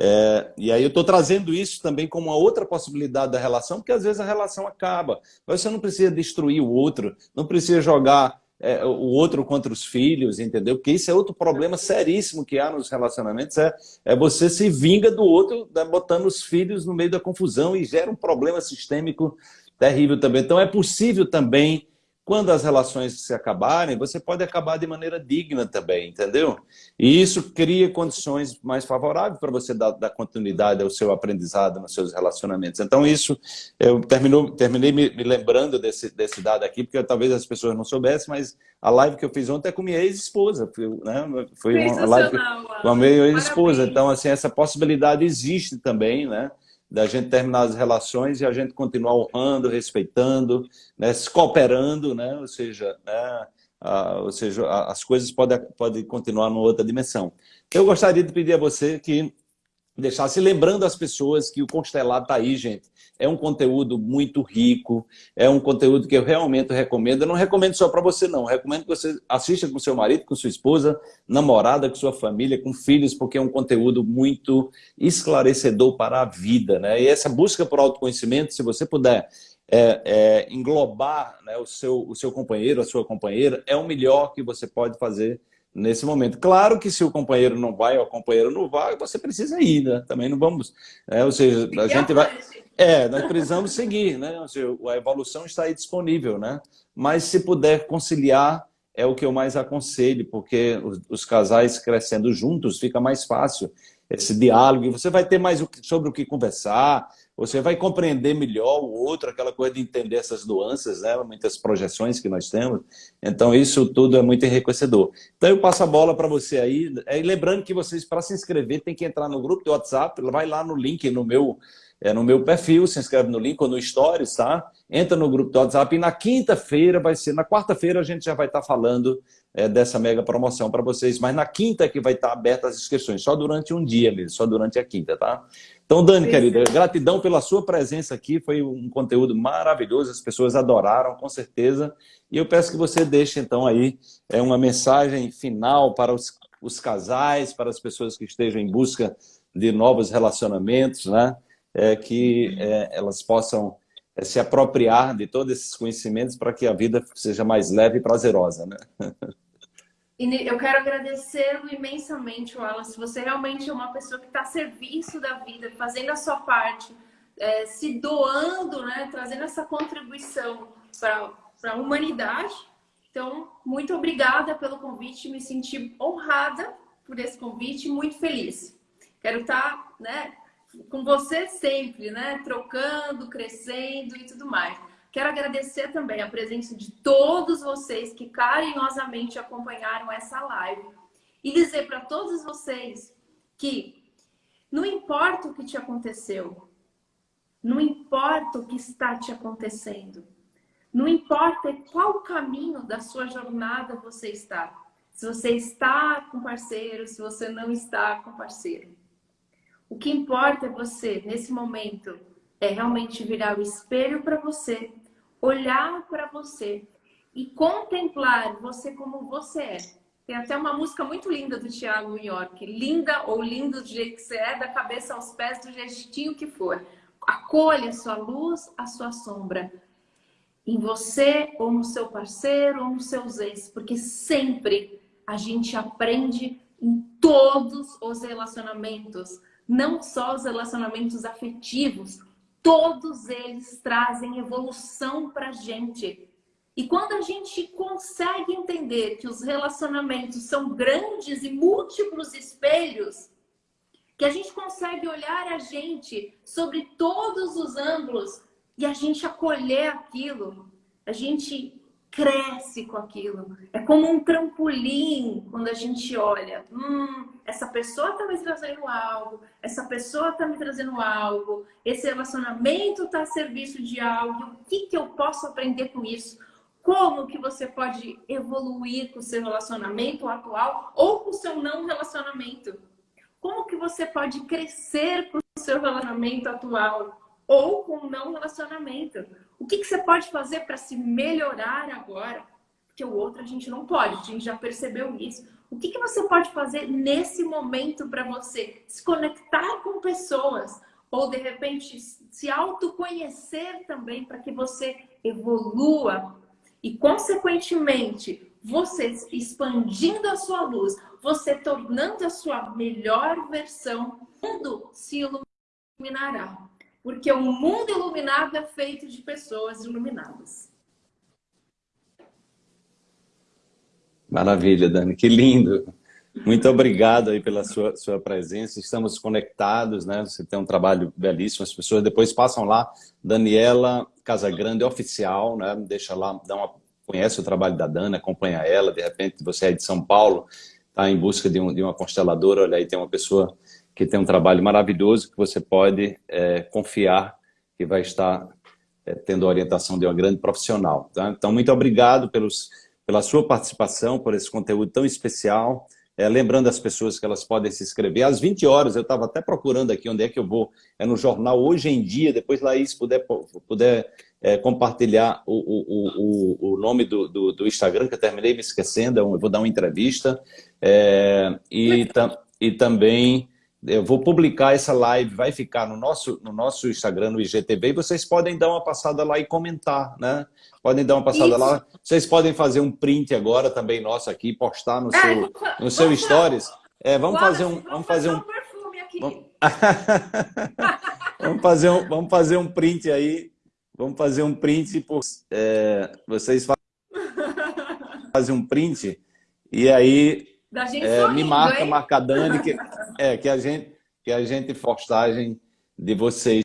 Speaker 1: É, e aí eu estou trazendo isso também como uma outra possibilidade da relação, porque às vezes a relação acaba. Mas você não precisa destruir o outro, não precisa jogar é, o outro contra os filhos, entendeu? Porque isso é outro problema seríssimo que há nos relacionamentos, é, é você se vinga do outro, né, botando os filhos no meio da confusão e gera um problema sistêmico terrível também. Então é possível também quando as relações se acabarem, você pode acabar de maneira digna também, entendeu? E isso cria condições mais favoráveis para você dar, dar, continuidade ao seu aprendizado nos seus relacionamentos. Então isso, eu terminou, terminei me, me, lembrando desse, desse dado aqui, porque talvez as pessoas não soubessem, mas a live que eu fiz ontem é com minha ex-esposa, né? foi uma live com a minha ex-esposa. Então, assim, essa possibilidade existe também, né? Da gente terminar as relações e a gente continuar honrando, respeitando, né, se cooperando, né, ou seja, né, a, ou seja, a, as coisas podem, podem continuar numa outra dimensão. Eu gostaria de pedir a você que deixasse lembrando as pessoas que o Constelado está aí, gente. É um conteúdo muito rico, é um conteúdo que eu realmente recomendo. Eu não recomendo só para você, não. Eu recomendo que você assista com seu marido, com sua esposa, namorada, com sua família, com filhos, porque é um conteúdo muito esclarecedor para a vida. Né? E essa busca por autoconhecimento, se você puder é, é, englobar né, o, seu, o seu companheiro, a sua companheira, é o melhor que você pode fazer nesse momento. Claro que se o companheiro não vai ou a companheira não vai, você precisa ir, né? Também não vamos... É, ou seja, a gente vai... É, nós precisamos seguir, né? Ou seja, a evolução está aí disponível, né? Mas se puder conciliar, é o que eu mais aconselho, porque os, os casais crescendo juntos fica mais fácil esse diálogo, e você vai ter mais sobre o que conversar, você vai compreender melhor o outro, aquela coisa de entender essas nuances, né? muitas projeções que nós temos. Então, isso tudo é muito enriquecedor. Então, eu passo a bola para você aí. É, lembrando que vocês, para se inscrever, tem que entrar no grupo do WhatsApp, vai lá no link no meu, é, no meu perfil, se inscreve no link ou no Stories, tá? Entra no grupo do WhatsApp e na quinta-feira vai ser, na quarta-feira a gente já vai estar tá falando é, dessa mega promoção para vocês, mas na quinta é que vai estar tá aberta as inscrições, só durante um dia mesmo, só durante a quinta, tá? Então, Dani, querida, gratidão pela sua presença aqui, foi um conteúdo maravilhoso, as pessoas adoraram, com certeza, e eu peço que você deixe, então, aí é, uma mensagem final para os, os casais, para as pessoas que estejam em busca de novos relacionamentos, né? É, que é, elas possam é, se apropriar de todos esses conhecimentos para que a vida seja mais leve e prazerosa, né?
Speaker 2: E eu quero agradecê-lo imensamente, Wallace. Você realmente é uma pessoa que está a serviço da vida, fazendo a sua parte, é, se doando, né, trazendo essa contribuição para a humanidade. Então, muito obrigada pelo convite, me senti honrada por esse convite, muito feliz. Quero estar tá, né, com você sempre, né, trocando, crescendo e tudo mais. Quero agradecer também a presença de todos vocês que carinhosamente acompanharam essa live e dizer para todos vocês que não importa o que te aconteceu, não importa o que está te acontecendo, não importa qual caminho da sua jornada você está, se você está com parceiro, se você não está com parceiro. O que importa é você, nesse momento, é realmente virar o espelho para você, olhar para você e contemplar você como você é. Tem até uma música muito linda do Thiago York, linda ou lindo do jeito que você é, da cabeça aos pés, do jeitinho que for. Acolha a sua luz, a sua sombra. Em você, ou no seu parceiro, ou nos seus ex. Porque sempre a gente aprende em todos os relacionamentos não só os relacionamentos afetivos, todos eles trazem evolução para a gente. E quando a gente consegue entender que os relacionamentos são grandes e múltiplos espelhos, que a gente consegue olhar a gente sobre todos os ângulos, e a gente acolher aquilo, a gente cresce com aquilo. É como um trampolim quando a gente olha, hum, essa pessoa está me trazendo algo, essa pessoa está me trazendo algo, esse relacionamento está a serviço de algo, o que, que eu posso aprender com isso? Como que você pode evoluir com o seu relacionamento atual ou com o seu não relacionamento? Como que você pode crescer com o seu relacionamento atual ou com o não relacionamento? O que, que você pode fazer para se melhorar agora? Porque o outro a gente não pode, a gente já percebeu isso. O que, que você pode fazer nesse momento para você se conectar com pessoas? Ou, de repente, se autoconhecer também para que você evolua e, consequentemente, você expandindo a sua luz, você tornando a sua melhor versão, o mundo se iluminará. Porque o mundo iluminado é feito de pessoas iluminadas.
Speaker 1: Maravilha, Dani, que lindo. Muito obrigado aí pela sua, sua presença. Estamos conectados, né? Você tem um trabalho belíssimo. As pessoas depois passam lá, Daniela Casagrande Oficial, né? Deixa lá, dá uma, conhece o trabalho da Dani, acompanha ela. De repente você é de São Paulo, está em busca de, um, de uma consteladora, olha aí, tem uma pessoa que tem um trabalho maravilhoso que você pode é, confiar que vai estar é, tendo a orientação de uma grande profissional. Tá? Então, muito obrigado pelos, pela sua participação, por esse conteúdo tão especial. É, lembrando as pessoas que elas podem se inscrever. Às 20 horas, eu estava até procurando aqui onde é que eu vou. É no jornal Hoje em Dia, depois Laís puder, puder é, compartilhar o, o, o, o nome do, do, do, Instagram, que eu terminei me esquecendo, eu vou dar uma entrevista. É, e, tam, e também eu vou publicar essa live, vai ficar no nosso, no nosso Instagram, no IGTV, e vocês podem dar uma passada lá e comentar, né? Podem dar uma passada Isso. lá. Vocês podem fazer um print agora também nosso aqui, postar no seu, no seu stories. É, vamos fazer um... Vamos fazer um perfume aqui. [laughs] Vamos... fazer um, vamos fazer um print aí. Vamos fazer um print. Por, é, vocês [laughs] fazem um print e aí
Speaker 2: da gente é, sorrindo,
Speaker 1: me marca, hein? marca a Dani, que, [laughs] é, que, a gente, que a gente postagem de vocês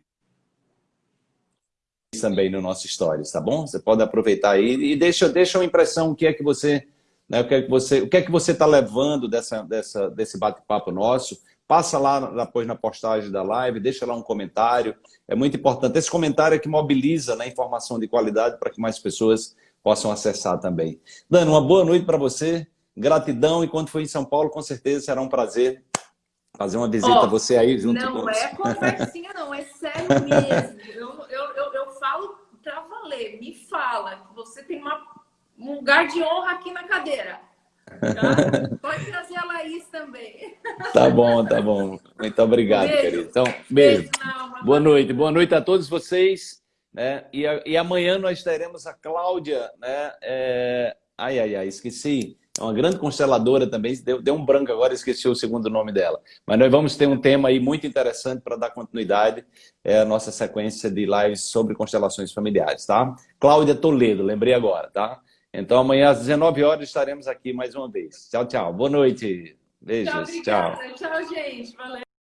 Speaker 1: também no nosso Stories, tá bom? Você pode aproveitar aí e deixa, deixa uma impressão o que é que você né, o que é que você o que é que você está levando dessa, dessa, desse bate-papo nosso. Passa lá depois na postagem da live, deixa lá um comentário. É muito importante. Esse comentário é que mobiliza né, informação de qualidade para que mais pessoas possam acessar também. Dani, uma boa noite para você. Gratidão, e quando for em São Paulo, com certeza será um prazer fazer uma visita oh, a você aí junto
Speaker 2: não
Speaker 1: com
Speaker 2: Não é conversinha não, é sério mesmo. eu, eu, eu, eu falo para valer, me fala, você tem uma, um lugar de honra aqui na cadeira. Tá? Pode trazer a Laís também.
Speaker 1: Tá bom, tá bom. Muito obrigado, beijo. querido. Então, beijo. beijo não, boa noite. Boa noite a todos vocês. Né? E, e amanhã nós teremos a Cláudia, né? É... Ai, ai, ai, esqueci é uma grande consteladora também, deu, deu um branco agora, esqueci o segundo nome dela. Mas nós vamos ter um tema aí muito interessante para dar continuidade é a nossa sequência de lives sobre constelações familiares, tá? Cláudia Toledo, lembrei agora, tá? Então amanhã às 19 horas estaremos aqui mais uma vez. Tchau, tchau. Boa noite. Beijos. Tchau,
Speaker 2: tchau. Tchau, gente. Valeu.